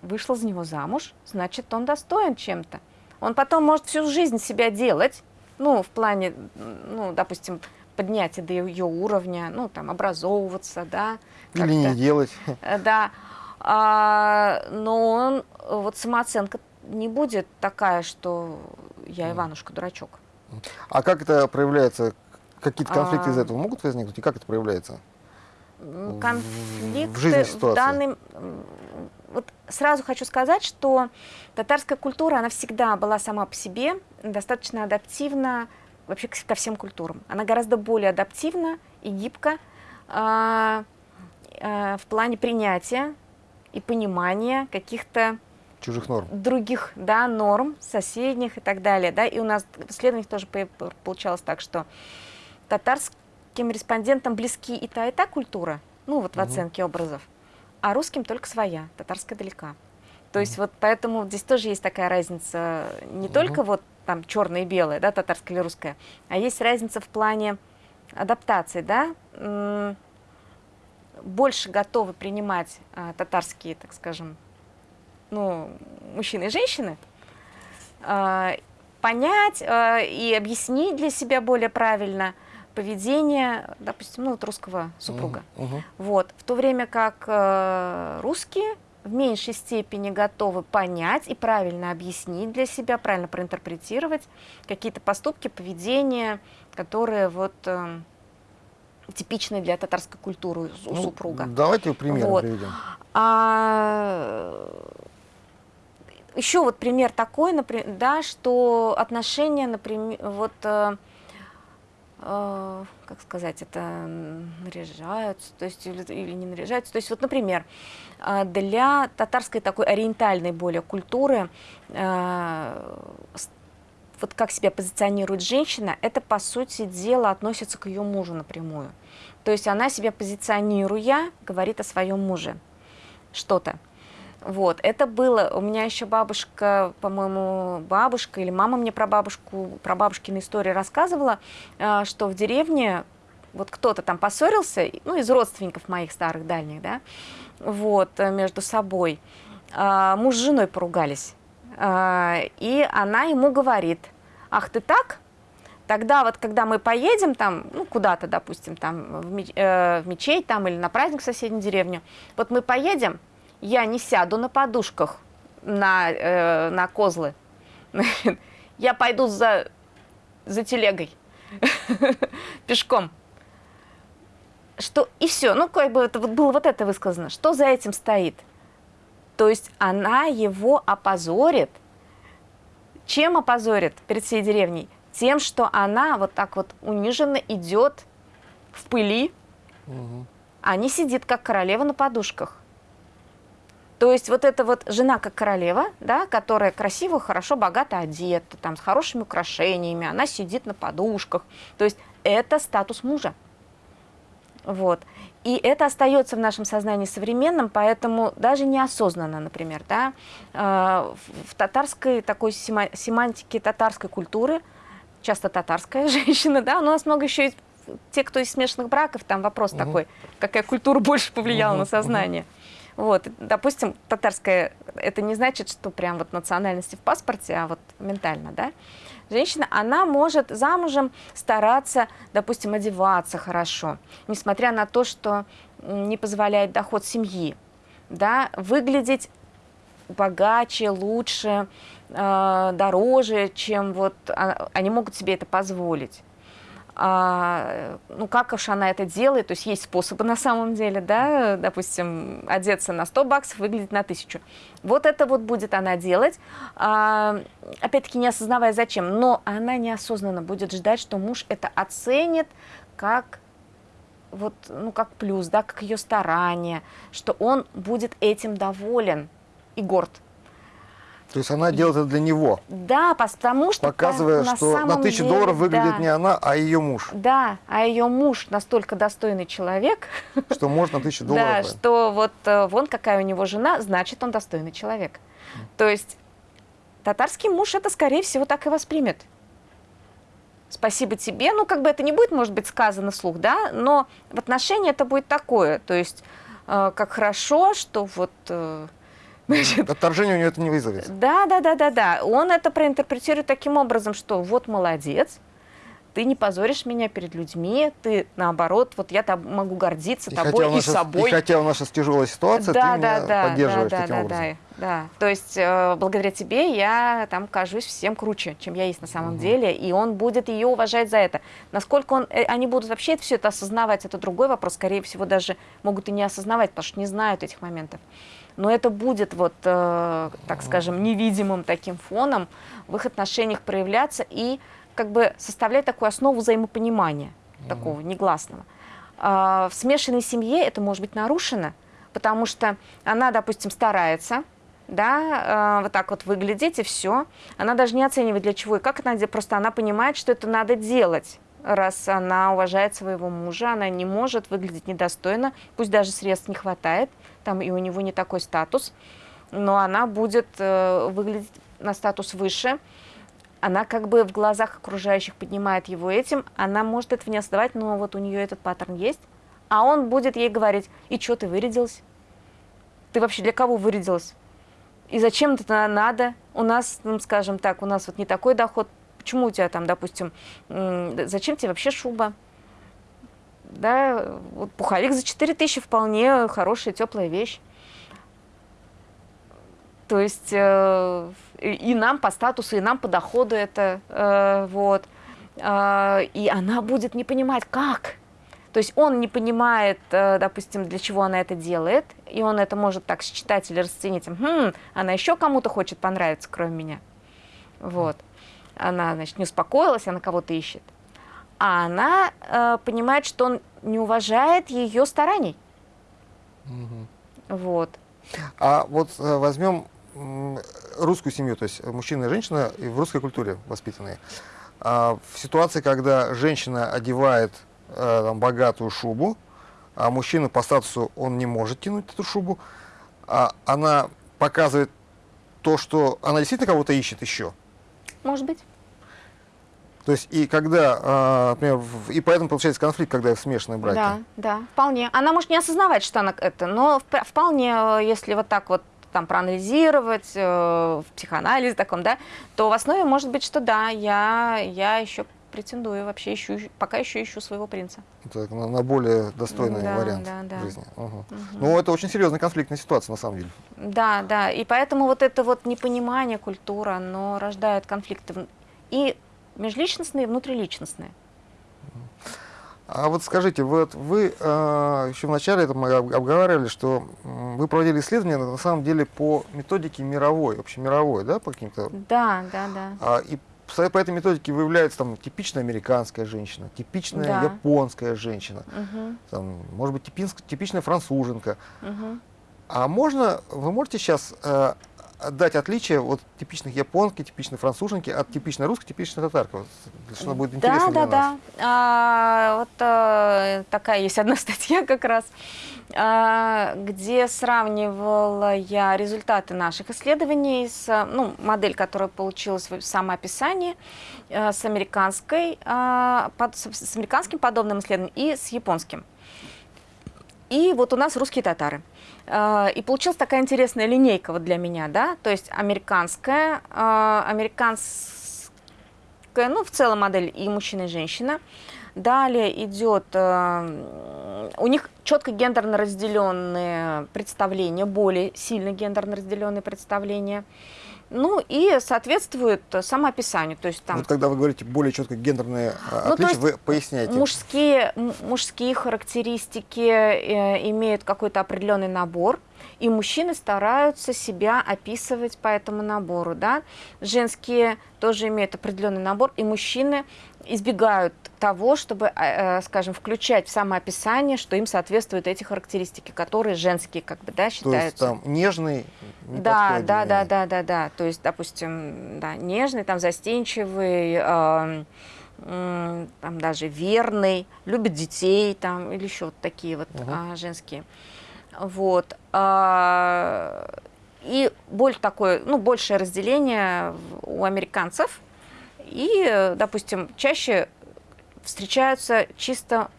вышла за него замуж, значит, он достоин чем-то. Он потом может всю жизнь себя делать, ну, в плане, ну, допустим, поднятия до ее уровня, ну, там, образовываться, да. Или не делать. Э, да. А, но он, вот самооценка не будет такая, что я Иванушка-дурачок. А как это проявляется? Какие-то конфликты а... из этого могут возникнуть? И как это проявляется? Конфликты в, жизни в данный... Вот сразу хочу сказать, что татарская культура, она всегда была сама по себе достаточно адаптивна вообще ко всем культурам. Она гораздо более адаптивна и гибка э, э, в плане принятия и понимания каких-то чужих норм. Других, да, норм, соседних и так далее. Да? И у нас в исследованиях тоже получалось так, что татарским респондентам близки и та, и та культура, ну вот в угу. оценке образов, а русским только своя, татарская далека. То есть вот поэтому здесь тоже есть такая разница, не угу. только вот там черное и белое, да, татарское или русское, а есть разница в плане адаптации, да, больше готовы принимать а, татарские, так скажем, ну, мужчины и женщины, э, понять э, и объяснить для себя более правильно поведение, допустим, ну, вот русского супруга. Uh -huh. Вот. В то время как э, русские в меньшей степени готовы понять и правильно объяснить для себя, правильно проинтерпретировать какие-то поступки, поведения, которые вот э, типичные для татарской культуры у ну, супруга. Давайте пример вот. приведем. А, еще вот пример такой, например, да, что отношения, например, вот, э, э, как сказать, это наряжаются, то есть или, или не наряжаются. То есть вот, например, э, для татарской такой ориентальной более культуры э, вот как себя позиционирует женщина, это, по сути дела, относится к ее мужу напрямую. То есть она себя позиционируя, говорит о своем муже что-то. Вот, это было, у меня еще бабушка, по-моему, бабушка или мама мне про бабушку, про бабушкины истории рассказывала, э, что в деревне вот кто-то там поссорился, ну, из родственников моих старых, дальних, да, вот, э, между собой. А, муж с женой поругались, а, и она ему говорит, ах, ты так? Тогда вот, когда мы поедем там, ну, куда-то, допустим, там, в, э, мечеть там или на праздник в соседнюю деревню, вот мы поедем, я не сяду на подушках на, э, на козлы. Я пойду за, за телегой, пешком. Что, и все, ну, как бы это вот было вот это высказано. Что за этим стоит? То есть она его опозорит. Чем опозорит перед всей деревней? Тем, что она вот так вот униженно идет в пыли, угу. а не сидит, как королева на подушках. То есть вот эта вот жена как королева, да, которая красиво, хорошо, богато одета, там, с хорошими украшениями, она сидит на подушках. То есть это статус мужа. Вот. И это остается в нашем сознании современном, поэтому даже неосознанно, например, да, э, в татарской такой семантике татарской культуры, часто татарская женщина, да, но у нас много еще и те, кто из смешанных браков, там вопрос угу. такой, какая культура больше повлияла угу, на сознание. Угу. Вот, допустим, татарская, это не значит, что прям вот национальности в паспорте, а вот ментально, да. Женщина, она может замужем стараться, допустим, одеваться хорошо, несмотря на то, что не позволяет доход семьи, да, выглядеть богаче, лучше, э, дороже, чем вот а, они могут себе это позволить. А, ну, как уж она это делает, то есть есть способы на самом деле, да, допустим, одеться на 100 баксов, выглядеть на 1000. Вот это вот будет она делать, а, опять-таки не осознавая зачем, но она неосознанно будет ждать, что муж это оценит как вот, ну, как плюс, да, как ее старание, что он будет этим доволен и горд. То есть она делает это для него? Да, потому что... Показывая, на что на тысячу деле, долларов выглядит да. не она, а ее муж. Да, а ее муж настолько достойный человек... Что можно на тысячу долларов. Да, что вот э, вон какая у него жена, значит, он достойный человек. То есть татарский муж это, скорее всего, так и воспримет. Спасибо тебе. Ну, как бы это не будет, может быть, сказано вслух, да, но в отношении это будет такое. То есть, э, как хорошо, что вот... Э, Значит, Отторжение у него это не вызовет. Да, да, да, да, да. Он это проинтерпретирует таким образом, что вот молодец, ты не позоришь меня перед людьми, ты наоборот, вот я там могу гордиться и тобой и наша, собой. И хотя у нас сейчас тяжелая ситуация, да, ты да, меня да, поддерживаешь да, таким да, образом. Да, да, то есть э, благодаря тебе я там кажусь всем круче, чем я есть на самом угу. деле, и он будет ее уважать за это. Насколько он, э, они будут вообще все это осознавать, это другой вопрос, скорее всего даже могут и не осознавать, потому что не знают этих моментов но это будет, вот, э, так скажем, невидимым таким фоном в их отношениях проявляться и как бы составлять такую основу взаимопонимания, mm такого негласного. А, в смешанной семье это может быть нарушено, потому что она, допустим, старается, да, э, вот так вот выглядеть и все. Она даже не оценивает для чего и как это надо делать, просто она понимает, что это надо делать раз она уважает своего мужа, она не может выглядеть недостойно, пусть даже средств не хватает, там и у него не такой статус, но она будет э, выглядеть на статус выше, она как бы в глазах окружающих поднимает его этим, она может этого не осознавать, но вот у нее этот паттерн есть, а он будет ей говорить, и что ты вырядилась? Ты вообще для кого вырядилась? И зачем это надо? У нас, ну, скажем так, у нас вот не такой доход, почему у тебя там, допустим, зачем тебе вообще шуба? Да, вот пуховик за 4 тысячи вполне хорошая, теплая вещь. То есть э, и нам по статусу, и нам по доходу это, э, вот. Э, и она будет не понимать, как. То есть он не понимает, э, допустим, для чего она это делает, и он это может так считать или расценить, хм, она еще кому-то хочет понравиться, кроме меня. Вот она, значит, не успокоилась, она кого-то ищет. А она э, понимает, что он не уважает ее стараний. Угу. Вот. А вот э, возьмем русскую семью, то есть мужчина и женщина в русской культуре воспитанные. А в ситуации, когда женщина одевает э, там, богатую шубу, а мужчина по статусу он не может тянуть эту шубу, а она показывает то, что она действительно кого-то ищет еще. Может быть. То есть и когда, а, например, и поэтому получается конфликт, когда смешанные браки. Да, да, вполне. Она может не осознавать, что она это, но вполне, э, если вот так вот там проанализировать э, в психоанализе таком, да, то в основе может быть, что да, я, я еще претендую, вообще ищу, пока еще ищу своего принца. Так, на, на более достойный да, вариант да, да. жизни. Угу. Угу. Ну, это очень серьезная конфликтная ситуация, на самом деле. Да, да, и поэтому вот это вот непонимание культуры, оно рождает конфликты. И межличностные и внутриличностные. А вот скажите, вот вы э, еще в начале это мы обговаривали, что вы проводили исследования на самом деле по методике мировой, общемировой, да, по каким-то? Да, да, да. А, и по этой методике выявляется там типичная американская женщина, типичная да. японская женщина, угу. там, может быть типичная француженка. Угу. А можно, вы можете сейчас э, дать отличие от типичных японки, типичной француженки от типичной русской, типичной татарки? Вот, что будет интересно да, для да, нас. да. А, вот а, такая есть одна статья как раз, а, где сравнивала я результаты наших исследований с ну, модель, которая получилась в самоописании, а, с, американской, а, под, с американским подобным исследованием и с японским. И вот у нас русские татары. А, и получилась такая интересная линейка вот для меня, да, то есть американская, а, американская, ну, в целом модель и мужчина, и женщина. Далее идет, а, у них четко гендерно разделенные представления, более сильно гендерно разделенные представления. Ну и соответствует самоописанию. То есть там... Вот когда вы говорите более четко гендерные ну, отличия, вы поясняете. Мужские, мужские характеристики э, имеют какой-то определенный набор, и мужчины стараются себя описывать по этому набору. Да? Женские тоже имеют определенный набор, и мужчины избегают того, чтобы, э, э, скажем, включать в самоописание, что им соответствуют эти характеристики, которые женские, как бы, да, считаются. То есть там нежный, да, да, да, да, да, да. То есть, допустим, да, нежный, там застенчивый, э, там даже верный, любит детей, там или еще вот такие вот угу. э, женские. Вот. Э, и более такое, ну, большее разделение у американцев. И, допустим, чаще встречаются чисто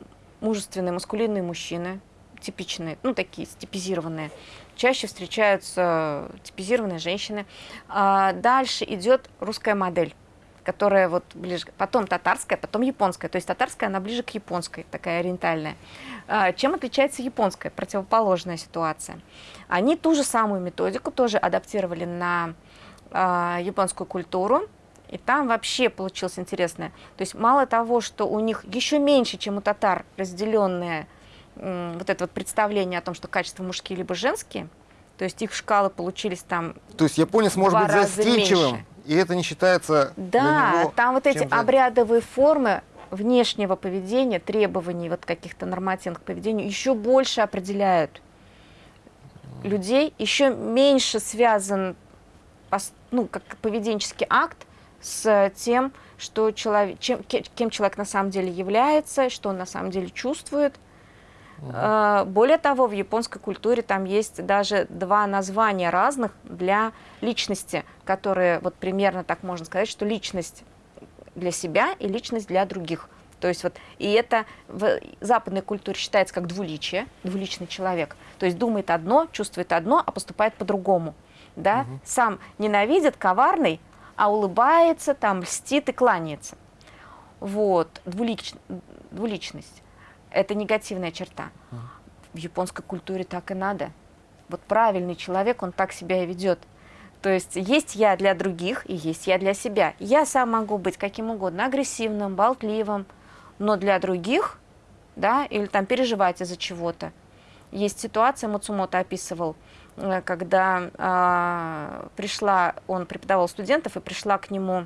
мужественные, маскулинные мужчины, типичные, ну, такие стипизированные. Чаще встречаются типизированные женщины. А дальше идет русская модель которая вот ближе, потом татарская, потом японская. То есть татарская, она ближе к японской, такая ориентальная. А, чем отличается японская, противоположная ситуация? Они ту же самую методику тоже адаптировали на а, японскую культуру, и там вообще получилось интересное. То есть мало того, что у них еще меньше, чем у татар, разделенное вот это вот представление о том, что качества мужские либо женские, то есть их шкалы получились там То есть японец может быть застенчивым, меньше. и это не считается Да, него там вот эти обрядовые формы внешнего поведения, требований вот каких-то нормативных поведений еще больше определяют людей, еще меньше связан ну, как поведенческий акт с тем, что человек, чем, кем человек на самом деле является, что он на самом деле чувствует. Угу. Более того, в японской культуре там есть даже два названия разных для личности, которые вот примерно так можно сказать, что личность для себя и личность для других. То есть вот, и это в западной культуре считается как двуличие, двуличный человек. То есть думает одно, чувствует одно, а поступает по-другому. Да? Угу. Сам ненавидит, коварный, а улыбается, там, льстит и кланяется. Вот, двулич... двуличность. Это негативная черта. В японской культуре так и надо. Вот правильный человек, он так себя и ведет. То есть есть я для других и есть я для себя. Я сам могу быть каким угодно, агрессивным, болтливым, но для других, да, или там переживать из-за чего-то. Есть ситуация, Мацумото описывал, когда э, пришла, он преподавал студентов, и пришла к нему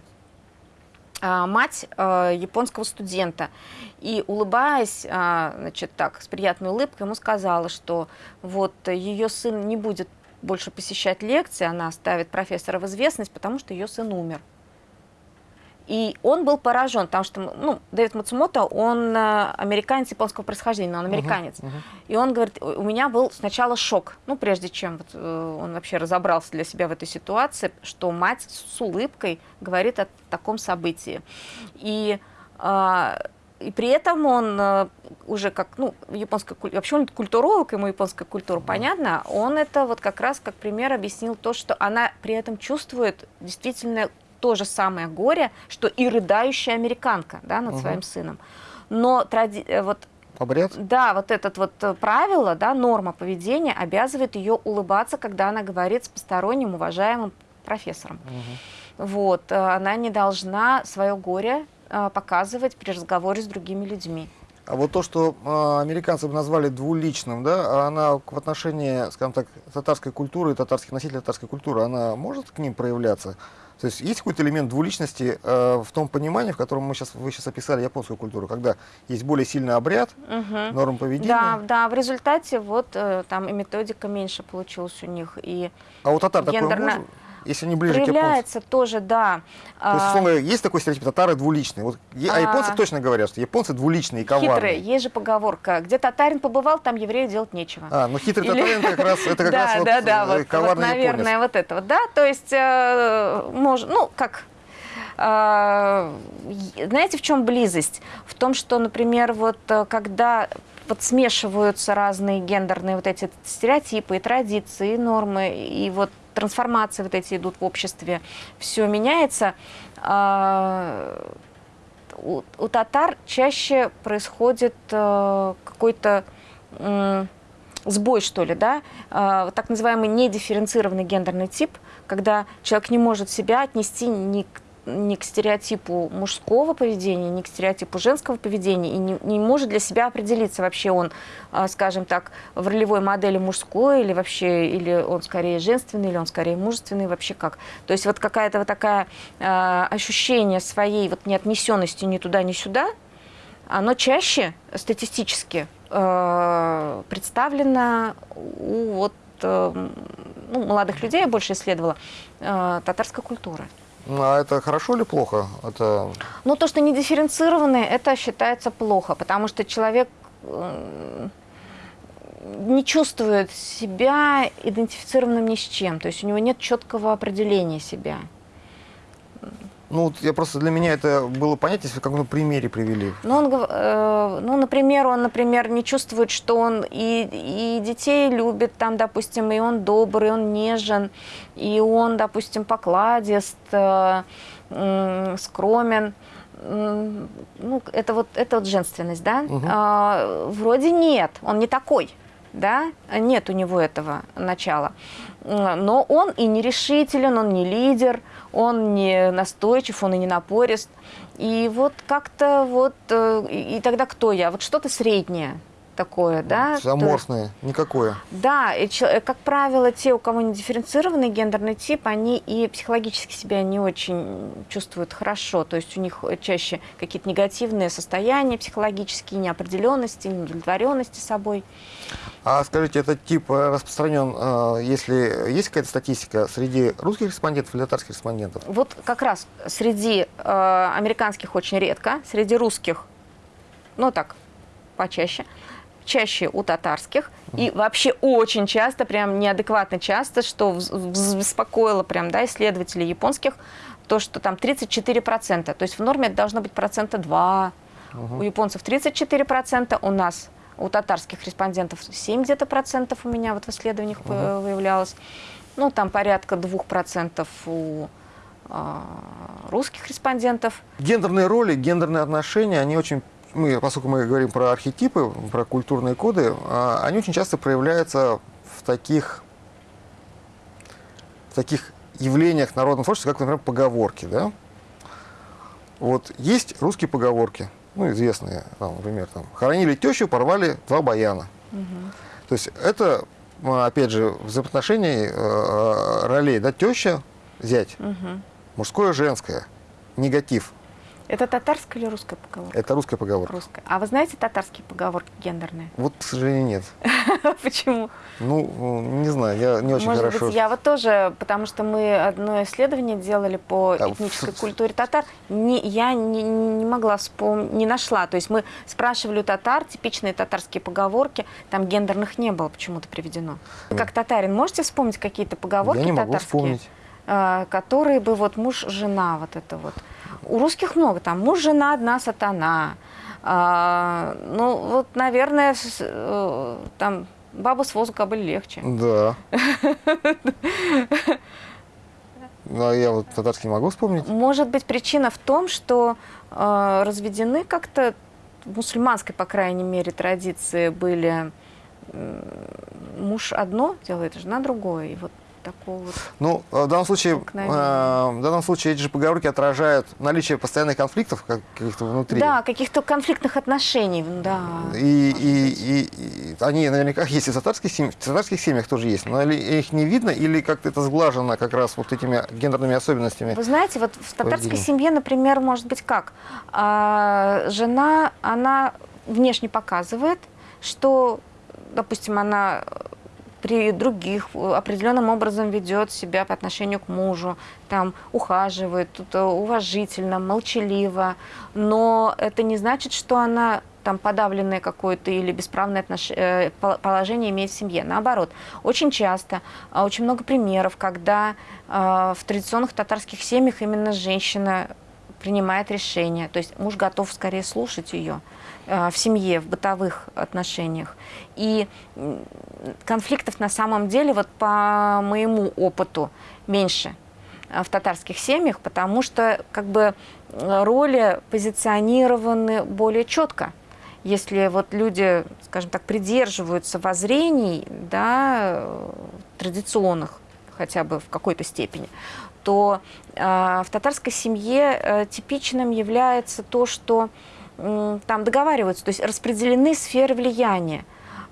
э, мать э, японского студента. И улыбаясь, э, значит, так, с приятной улыбкой, ему сказала, что вот ее сын не будет больше посещать лекции, она оставит профессора в известность, потому что ее сын умер. И он был поражен, потому что ну, Дэвид Мацумото, он э, американец японского происхождения, но он американец. Uh -huh, uh -huh. И он говорит, у меня был сначала шок, ну, прежде чем вот, э, он вообще разобрался для себя в этой ситуации, что мать с улыбкой говорит о таком событии. И, э, и при этом он э, уже как, ну, японская культура, вообще он культуролог, ему японская культура uh -huh. понятна, он это вот как раз как пример объяснил то, что она при этом чувствует действительно то же самое горе, что и рыдающая американка да, над угу. своим сыном. Но тради... Э, вот Обряд? Да, вот это вот э, правило, да, норма поведения обязывает ее улыбаться, когда она говорит с посторонним уважаемым профессором. Угу. Вот, э, она не должна свое горе показывать при разговоре с другими людьми. А вот то, что э, американцы бы назвали двуличным, да, она в отношении, скажем так, татарской культуры татарских носителей татарской культуры, она может к ним проявляться? То есть есть какой-то элемент двуличности э, в том понимании, в котором мы сейчас, вы сейчас описали японскую культуру, когда есть более сильный обряд, угу. норм поведения. Да, да, в результате вот э, там и методика меньше получилась у них. И а у татар гендерно... такое может? Если они ближе Проявляется к японцам? тоже, да. То есть, А, условно, есть такой стереотип, татары двуличные. Вот, а, А. японцы точно говорят, что японцы двуличные и коварные. Хитрые. Есть же поговорка. Где татарин побывал, там еврею делать нечего. А, ну хитрый Или- татарин как раз, это как да, раз вот, да, да, э, вот, вот, наверное, вот это вот, да, то есть, э, мож- ну, как, е- знаете, в чем близость? В том, что, например, вот э, когда вот смешиваются разные гендерные вот эти стереотипы, и традиции, и нормы, и вот трансформации вот эти идут в обществе, все меняется, а, у, у татар чаще происходит э, какой-то сбой, что ли, да, Э, так называемый недифференцированный гендерный тип, когда человек не может себя отнести ни к, ни к стереотипу мужского поведения, ни к стереотипу женского поведения, и не, не может для себя определиться, вообще он, э, скажем так, в ролевой модели мужской, или вообще, или он скорее женственный, или он скорее мужественный, вообще как. То есть вот какая-то вот такая э, ощущение своей вот неотнесенности ни туда, ни сюда, оно чаще статистически э, представлено у вот, э, ну, молодых людей, я больше исследовала, э, татарской культуры. Ну, а это хорошо или плохо? Это Но то, что не дифференцированные, это считается плохо, потому что человек э, не чувствует себя идентифицированным ни с чем, то есть у него нет четкого определения себя. Ну, вот я просто для меня это было понятно, если в каком-то примере привели. Ну, он, э, ну, например, он, например, не чувствует, что он и, и детей любит, там, допустим, и он добрый, он нежен, и он, допустим, покладист, э, м, скромен. Ну, это вот, это вот женственность, да? Мгм. А, вроде нет, он не такой, да? Нет у него этого начала. Но он и не решителен, он не лидер, он не настойчив, он и не напорист. И вот как-то вот, э, и тогда кто я? Вот что-то среднее такое, да? То есть- никакое. да, и, э, как правило, те, у кого не дифференцированный гендерный тип, они и психологически себя не очень чувствуют хорошо. То есть у них э, чаще какие-то негативные состояния психологические, неопределенности, неудовлетворенности собой. А скажите, этот тип э, распространен, если есть какая-то статистика среди русских респондентов или татарских респондентов? Вот как раз среди американских очень редко, среди русских, ну так, почаще, чаще у татарских. И вообще очень часто, прям неадекватно часто, что беспокоило прям, да, исследователей японских, то, что там 34%. То есть в норме это должно быть процента 2. У японцев 34%, у нас, у татарских респондентов 7 где-то процентов у меня вот в исследованиях вы- выявлялось. Ну, там порядка 2% у а, русских респондентов. Гендерные роли, гендерные отношения, они очень, мы, поскольку мы говорим про архетипы, про культурные коды, а, они очень часто проявляются в таких, в таких явлениях народного творчества, как, например, поговорки. Да? Вот есть русские поговорки, ну, известные, там, например, там, хоронили тещу, порвали два баяна. То есть это, а, опять же, взаимоотношений э, ролей, да, теща, зять, Мгм. мужское, женское, негатив. Это татарская или русская поговорка? Это русская поговорка. Русская. А вы знаете татарские поговорки гендерные? Вот, к сожалению, нет. Почему? Ну, не знаю, я не очень Может хорошо. быть, я вот тоже, потому что мы одно исследование делали по А, этнической в- культуре татар, не, я не, не могла вспомнить, не нашла. То есть мы спрашивали у татар типичные татарские поговорки, там гендерных не было почему-то приведено. Вы как татарин можете вспомнить какие-то поговорки Я не могу татарские? вспомнить. а, которые бы вот муж-жена вот это вот. У русских много там муж-жена одна сатана. А, ну вот, наверное, э, там бабу с возу кобыль легче. Да. Ну, а я вот татарский могу вспомнить. Может быть, причина в том, что э, разведены как-то в мусульманской, по крайней мере, традиции были м, муж одно делает, жена другое. И вот такого вот. Ну, э, в данном случае, э, в данном случае эти же поговорки отражают наличие постоянных конфликтов как- каких-то внутри. Да, каких-то конфликтных отношений, да. И, и, и- и они наверняка есть и в татарских, семь- в татарских семьях тоже есть, но их не видно или как-то это сглажено как раз вот этими гендерными особенностями. Вы знаете, вот в татарской семье, например, может быть как? А, жена, она внешне показывает, что, допустим, она при других определенным образом ведет себя по отношению к мужу, там ухаживает, тут уважительно, молчаливо, но это не значит, что она там подавленное какое-то или бесправное отнош... Э, положение имеет в семье. Наоборот, очень часто, а, очень много примеров, когда а, в традиционных татарских семьях именно женщина принимает решение, то есть муж готов скорее слушать ее в семье, в бытовых отношениях. И конфликтов на самом деле, вот по моему опыту, меньше в татарских семьях, потому что как бы роли позиционированы более четко если вот люди, скажем так, придерживаются воззрений, да, традиционных, хотя бы в какой-то степени, то э, в татарской семье э, типичным является то, что э, там договариваются, то есть распределены сферы влияния.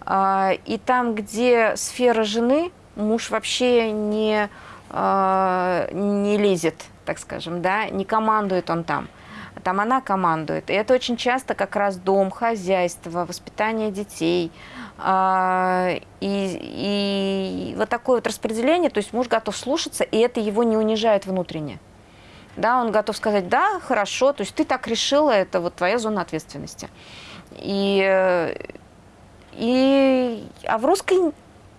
Э, и там, где сфера жены, муж вообще не, э, не лезет, так скажем, да, не командует он там там она командует. И это очень часто как раз дом, хозяйство, воспитание детей. А, и, и вот такое вот распределение, то есть муж готов слушаться, и это его не унижает внутренне. Да, он готов сказать, да, хорошо, то есть ты так решила, это вот твоя зона ответственности. И, и, а в русской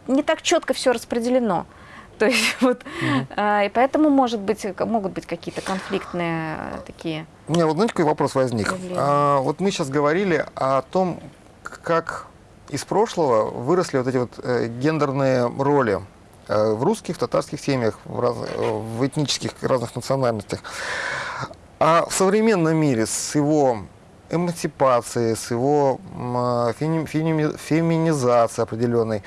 не так четко все распределено. То есть вот, угу. а, и поэтому может быть, могут быть какие-то конфликтные такие у меня вот, знаете, какой вопрос возник? А, вот мы сейчас говорили о том, как из прошлого выросли вот эти вот э, гендерные роли в русских, в татарских семьях, в, раз, в этнических разных национальностях. А в современном мире с его эмансипацией, с его э, феминизацией определенной,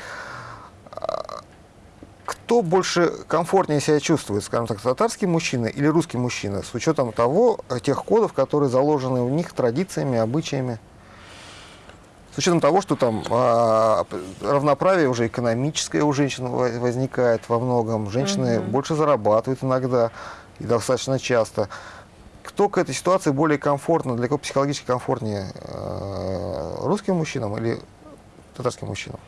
кто больше комфортнее себя чувствует, скажем так, татарский мужчина или русский мужчина, с учетом того, э, тех кодов, которые заложены в них традициями, обычаями? С учетом того, что там а, равноправие уже экономическое у женщин возникает во многом, женщины угу. больше зарабатывают иногда и достаточно часто. Кто к этой ситуации более комфортно, для кого психологически комфортнее, э, русским мужчинам или татарским мужчинам?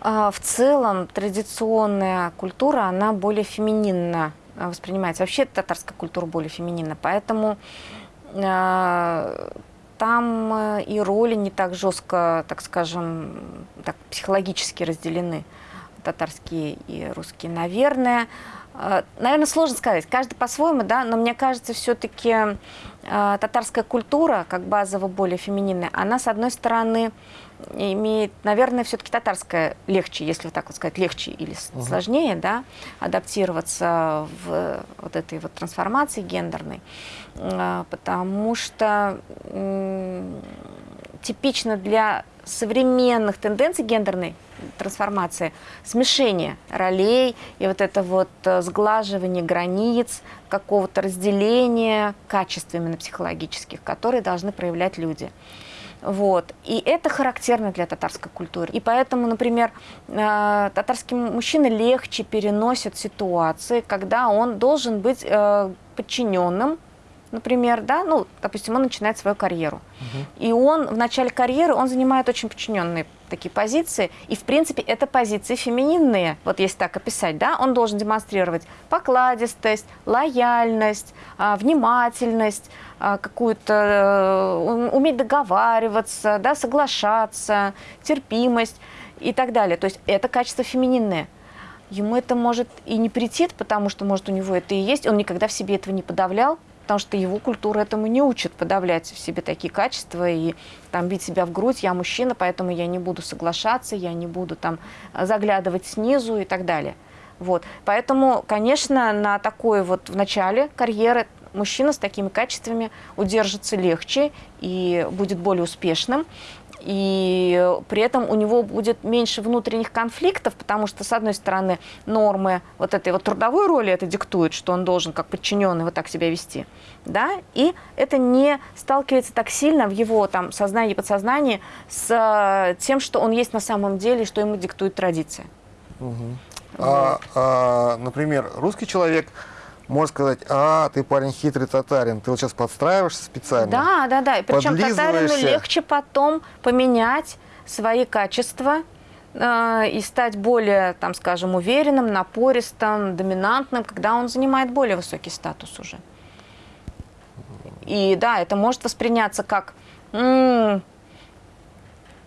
А, в целом традиционная культура, она более фемининно а, воспринимается. Вообще татарская культура более фемининна, поэтому э, там э, и роли не так жестко, так скажем, так психологически разделены, татарские и русские. Наверное, наверное, сложно сказать, каждый по-своему, да, но мне кажется, все-таки э, татарская культура, как базово более фемининная, она, с одной стороны, имеет, наверное, все-таки татарская легче, если вот так вот сказать, легче или угу. сложнее, да, адаптироваться в вот этой вот трансформации гендерной, а, потому что типично для современных тенденций гендерной трансформации смешение ролей и вот это вот э, сглаживание границ, какого-то разделения качеств именно психологических, которые должны проявлять люди. Вот. И это характерно для татарской культуры. И поэтому, например, э, татарские мужчины легче переносят ситуации, когда он должен быть э, подчиненным, например, да, ну, допустим, он начинает свою карьеру. Угу. И он в начале карьеры, он занимает очень подчиненные такие позиции, и, в принципе, это позиции фемининные, вот если так описать, да, он должен демонстрировать покладистость, лояльность, а, внимательность, а, какую-то, э, уметь договариваться, да, соглашаться, терпимость и так далее. То есть это качество фемининное. Ему это может и не претит, потому что, может, у него это и есть, он никогда в себе этого не подавлял, потому что его культура этому не учит подавлять в себе такие качества и там бить себя в грудь, я мужчина, поэтому я не буду соглашаться, я не буду там заглядывать снизу и так далее. Вот. Поэтому, конечно, на такой вот в начале карьеры мужчина с такими качествами удержится легче и будет более успешным и при этом у него будет меньше внутренних конфликтов, потому что, с одной стороны, нормы вот этой вот трудовой роли это диктуют, что он должен как подчиненный вот так себя вести, да, и это не сталкивается так сильно в его там сознании и подсознании с э, тем, что он есть на самом деле, что ему диктует традиция. Угу. Вот. А, а, например, русский человек можно сказать, а, ты парень хитрый татарин, ты вот сейчас подстраиваешься специально. Да, да, да. Причем татарину легче потом поменять свои качества, э, и стать более, там, скажем, уверенным, напористым, доминантным, когда он занимает более высокий статус уже. И да, это может восприняться как «М,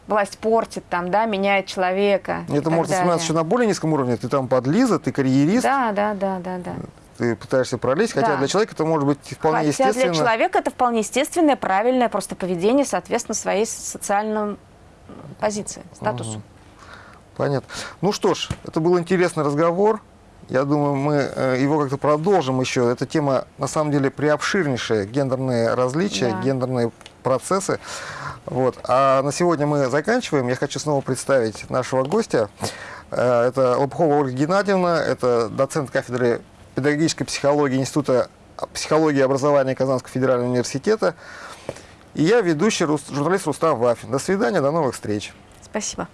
власть портит, там, да, меняет человека. Это может восприниматься еще на более низком уровне. Ты там подлиза, ты карьерист, Да, да, да, да, да. Ты пытаешься пролезть, хотя Да. для человека это может быть вполне Хотя естественно. для человека это вполне естественное, правильное просто поведение, соответственно, своей социальной позиции, статусу. Понятно. Ну что ж, это был интересный разговор. Я думаю, мы э, его как-то продолжим еще. Эта тема, на самом деле, приобширнейшая. Гендерные различия, Да. гендерные процессы. Вот. А на сегодня мы заканчиваем. Я хочу снова представить нашего гостя. Э, Это Лобхова Ольга Геннадьевна, это доцент кафедры педагогической психологии Института психологии и образования Казанского федерального университета. И я ведущий журналист Рустам Вафин. До свидания, до новых встреч. Спасибо.